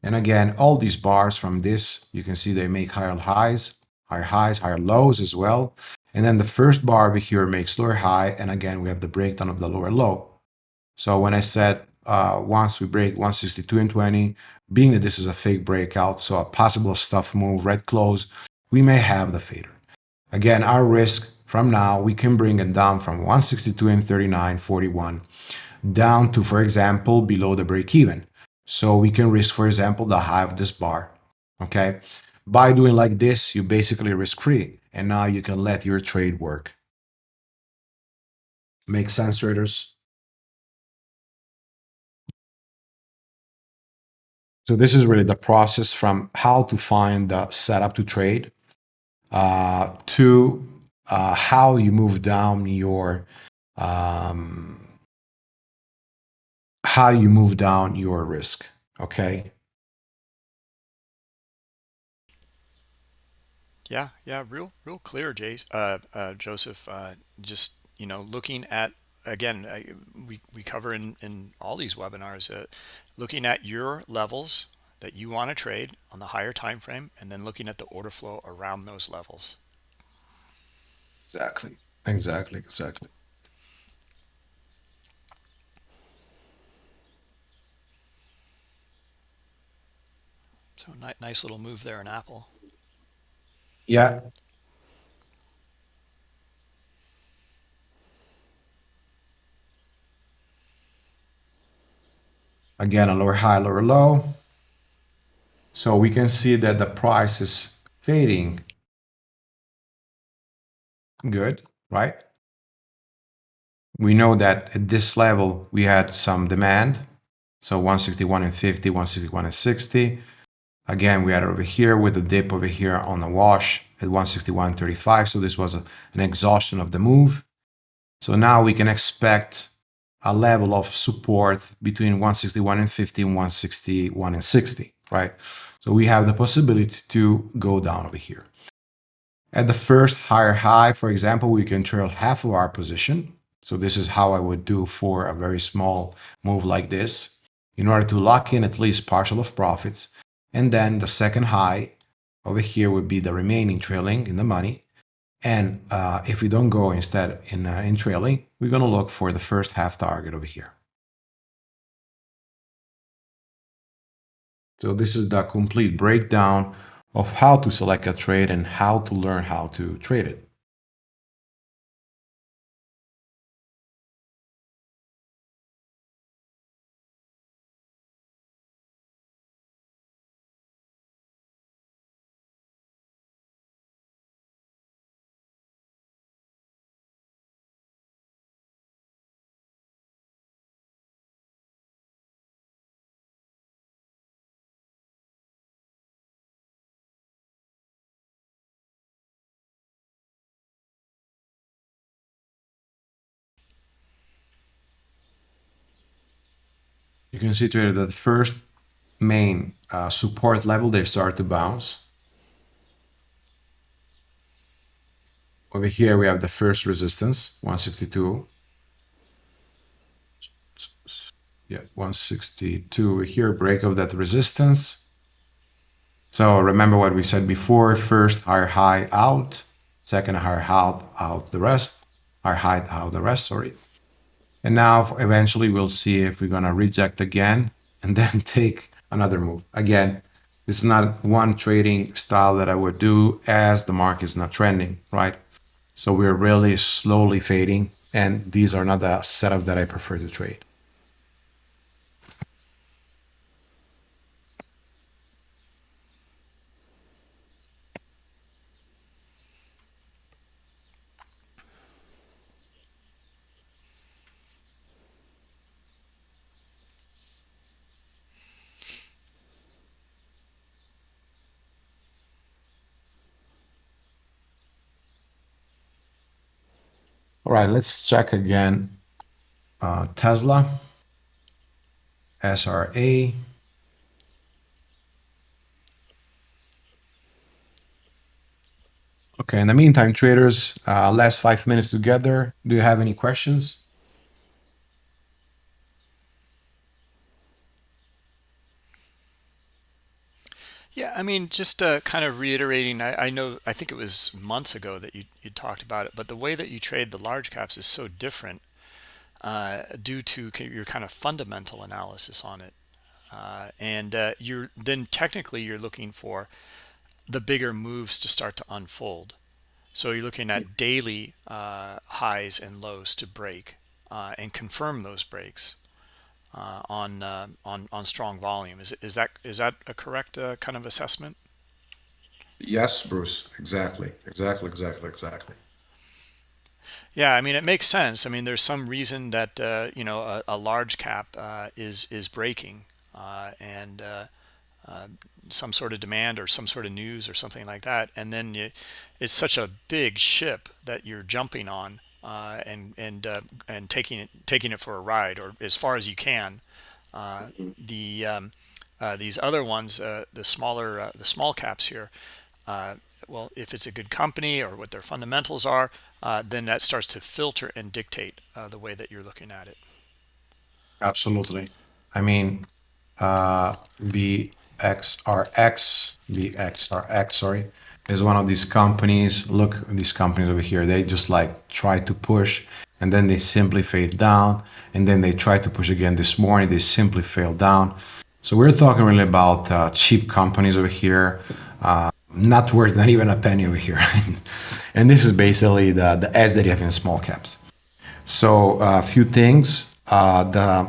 And again, all these bars from this, you can see they make higher highs, higher highs, higher lows as well. And then the first bar over here makes lower high. And again, we have the breakdown of the lower low. So when I said uh, once we break 162 and 20, being that this is a fake breakout, so a possible stuff move, red close, we may have the fader. Again, our risk from now, we can bring it down from 162 and 39, 41, down to, for example, below the break even. So we can risk, for example, the high of this bar, okay? By doing like this, you basically risk free. And now you can let your trade work. Make sense, traders? So this is really the process from how to find the setup to trade uh, to uh, how you move down your um, how you move down your risk. Okay. Yeah, yeah, real, real clear, Jace, uh, uh, Joseph. Uh, just you know, looking at again, uh, we we cover in in all these webinars, uh, looking at your levels that you want to trade on the higher time frame, and then looking at the order flow around those levels. Exactly. Exactly. Exactly. So nice, nice little move there in Apple. Yeah. Again, a lower high, lower low. So we can see that the price is fading Good, right? We know that at this level, we had some demand. So 161 and 50, 161 and 60. Again, we had over here with the dip over here on the wash at 161.35. So this was a, an exhaustion of the move. So now we can expect a level of support between 161 and 50 and 161 and 60, right? So we have the possibility to go down over here. At the first higher high, for example, we can trail half of our position. So this is how I would do for a very small move like this in order to lock in at least partial of profits. And then the second high over here would be the remaining trailing in the money. And uh, if we don't go instead in, uh, in trailing, we're going to look for the first half target over here. So this is the complete breakdown of how to select a trade and how to learn how to trade it. Here that the first main uh, support level, they start to bounce. Over here, we have the first resistance, 162. Yeah, 162 over here, break of that resistance. So remember what we said before, first higher high out, second higher high out the rest, higher high out the rest, sorry. And now eventually we'll see if we're going to reject again and then take another move. Again, this is not one trading style that I would do as the market is not trending, right? So we're really slowly fading and these are not the setup that I prefer to trade. All right, let's check again. Uh, Tesla, SRA. Okay, in the meantime, traders, uh, last five minutes together. Do you have any questions? Yeah, I mean, just uh, kind of reiterating, I, I know, I think it was months ago that you, you talked about it, but the way that you trade the large caps is so different uh, due to your kind of fundamental analysis on it. Uh, and uh, you're then technically you're looking for the bigger moves to start to unfold. So you're looking at daily uh, highs and lows to break uh, and confirm those breaks uh, on uh, on on strong volume. Is is that is that a correct uh, kind of assessment? Yes, Bruce. Exactly. Exactly. Exactly. Exactly. Yeah, I mean it makes sense. I mean there's some reason that uh, you know a, a large cap uh, is is breaking uh, and some sort of demand or some sort of news or something like that, and then you, it's such a big ship that you're jumping on uh, and and uh, and taking it taking it for a ride or as far as you can. Uh, the um, uh, these other ones, uh, the smaller uh, the small caps here, well, if it's a good company or what their fundamentals are, then that starts to filter and dictate the way that you're looking at it. Absolutely. I mean, BXRX, BXRX, sorry, is one of these companies. Look, these companies over here, they just like try to push and then they simply fade down. And then they try to push again this morning, they simply fail down. So we're talking really about uh, cheap companies over here, uh, not worth not even a penny over here. and this is basically the, the edge that you have in small caps. So a uh, few things, uh, the uh,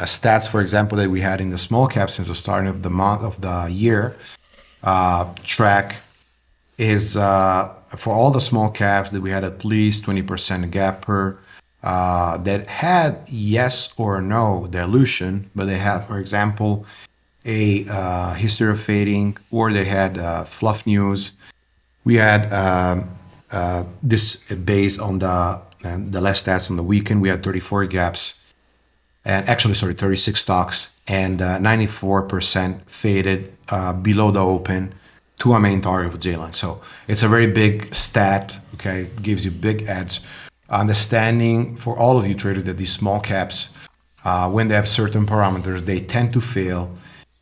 stats, for example, that we had in the small caps since the starting of the month of the year, uh, track is uh, for all the small caps that we had at least 20% gapper uh, that had yes or no dilution, but they had, for example, a uh, history of fading or they had uh, fluff news. We had um, uh, this based on the uh, the last stats on the weekend. We had 34 gaps and actually, sorry, 36 stocks and 94% faded below the open to a main target of J-line. So it's a very big stat, okay? It gives you big edge. Understanding for all of you traders that these small caps, uh, when they have certain parameters, they tend to fail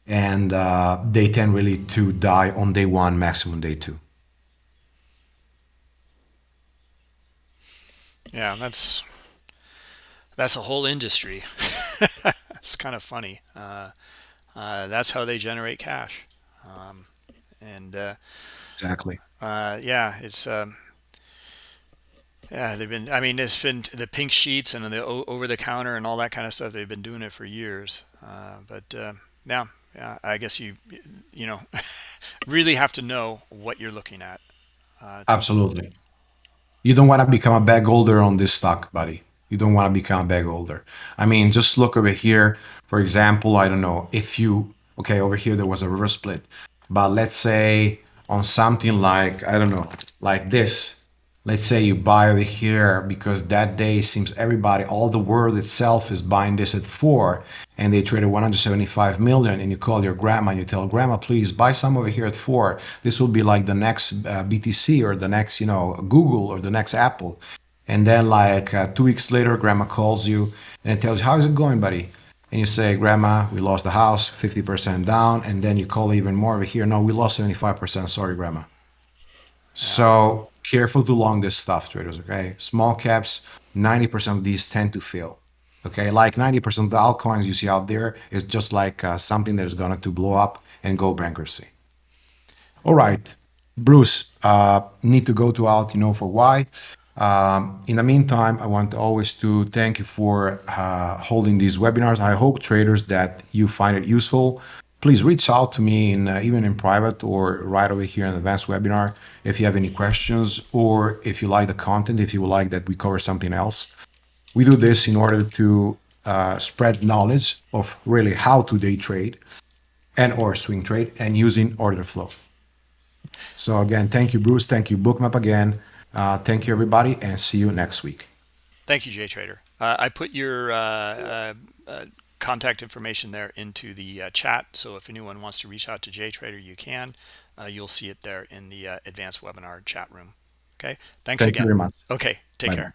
and uh, they tend really to die on day one, maximum day two. Yeah, that's that's a whole industry. it's kind of funny. Uh, uh, that's how they generate cash. Um, and uh, exactly. uh, yeah it's um, yeah they've been i mean it's been the pink sheets and the over the counter and all that kind of stuff they've been doing it for years. Uh, but uh, now yeah i guess you you know really have to know what you're looking at uh, absolutely. You don't want to become a bag holder on this stock buddy. You don't want to become a bag holder. I mean just look over here. For example i don't know if you okay over here there was a reverse split but let's say on something like, I don't know, like this, let's say you buy over here because that day seems everybody, all the world itself is buying this at four and they traded 175 million and you call your grandma and you tell grandma, please buy some over here at four. This will be like the next uh, BTC or the next, you know, Google or the next Apple. And then like uh, two weeks later, grandma calls you and tells you, how's it going, buddy? And you say, Grandma, we lost the house, 50% down, and then you call even more over here. No, we lost 75%. Sorry, Grandma. So careful to long this stuff, traders, okay? Small caps, 90% of these tend to fail. Okay, like 90% of the altcoins you see out there is just like uh, something that is going to blow up and go bankruptcy. All right, Bruce, uh, need to go to out, you know, for why. Um, in the meantime, I want always to thank you for uh, holding these webinars. I hope traders that you find it useful. Please reach out to me in uh, even in private or right over here in the advanced webinar if you have any questions or if you like the content, if you would like that we cover something else. We do this in order to uh, spread knowledge of really how to day trade and or swing trade and using order flow. So again, thank you, Bruce. Thank you, Bookmap again. Uh, thank you, everybody, and see you next week. Thank you, Jay Trader. Uh, I put your uh, uh, uh, contact information there into the uh, chat. So if anyone wants to reach out to Jay Trader, you can. Uh, you'll see it there in the advanced webinar chat room. Okay. Thanks Thank again. you very much. Okay. Take Bye care.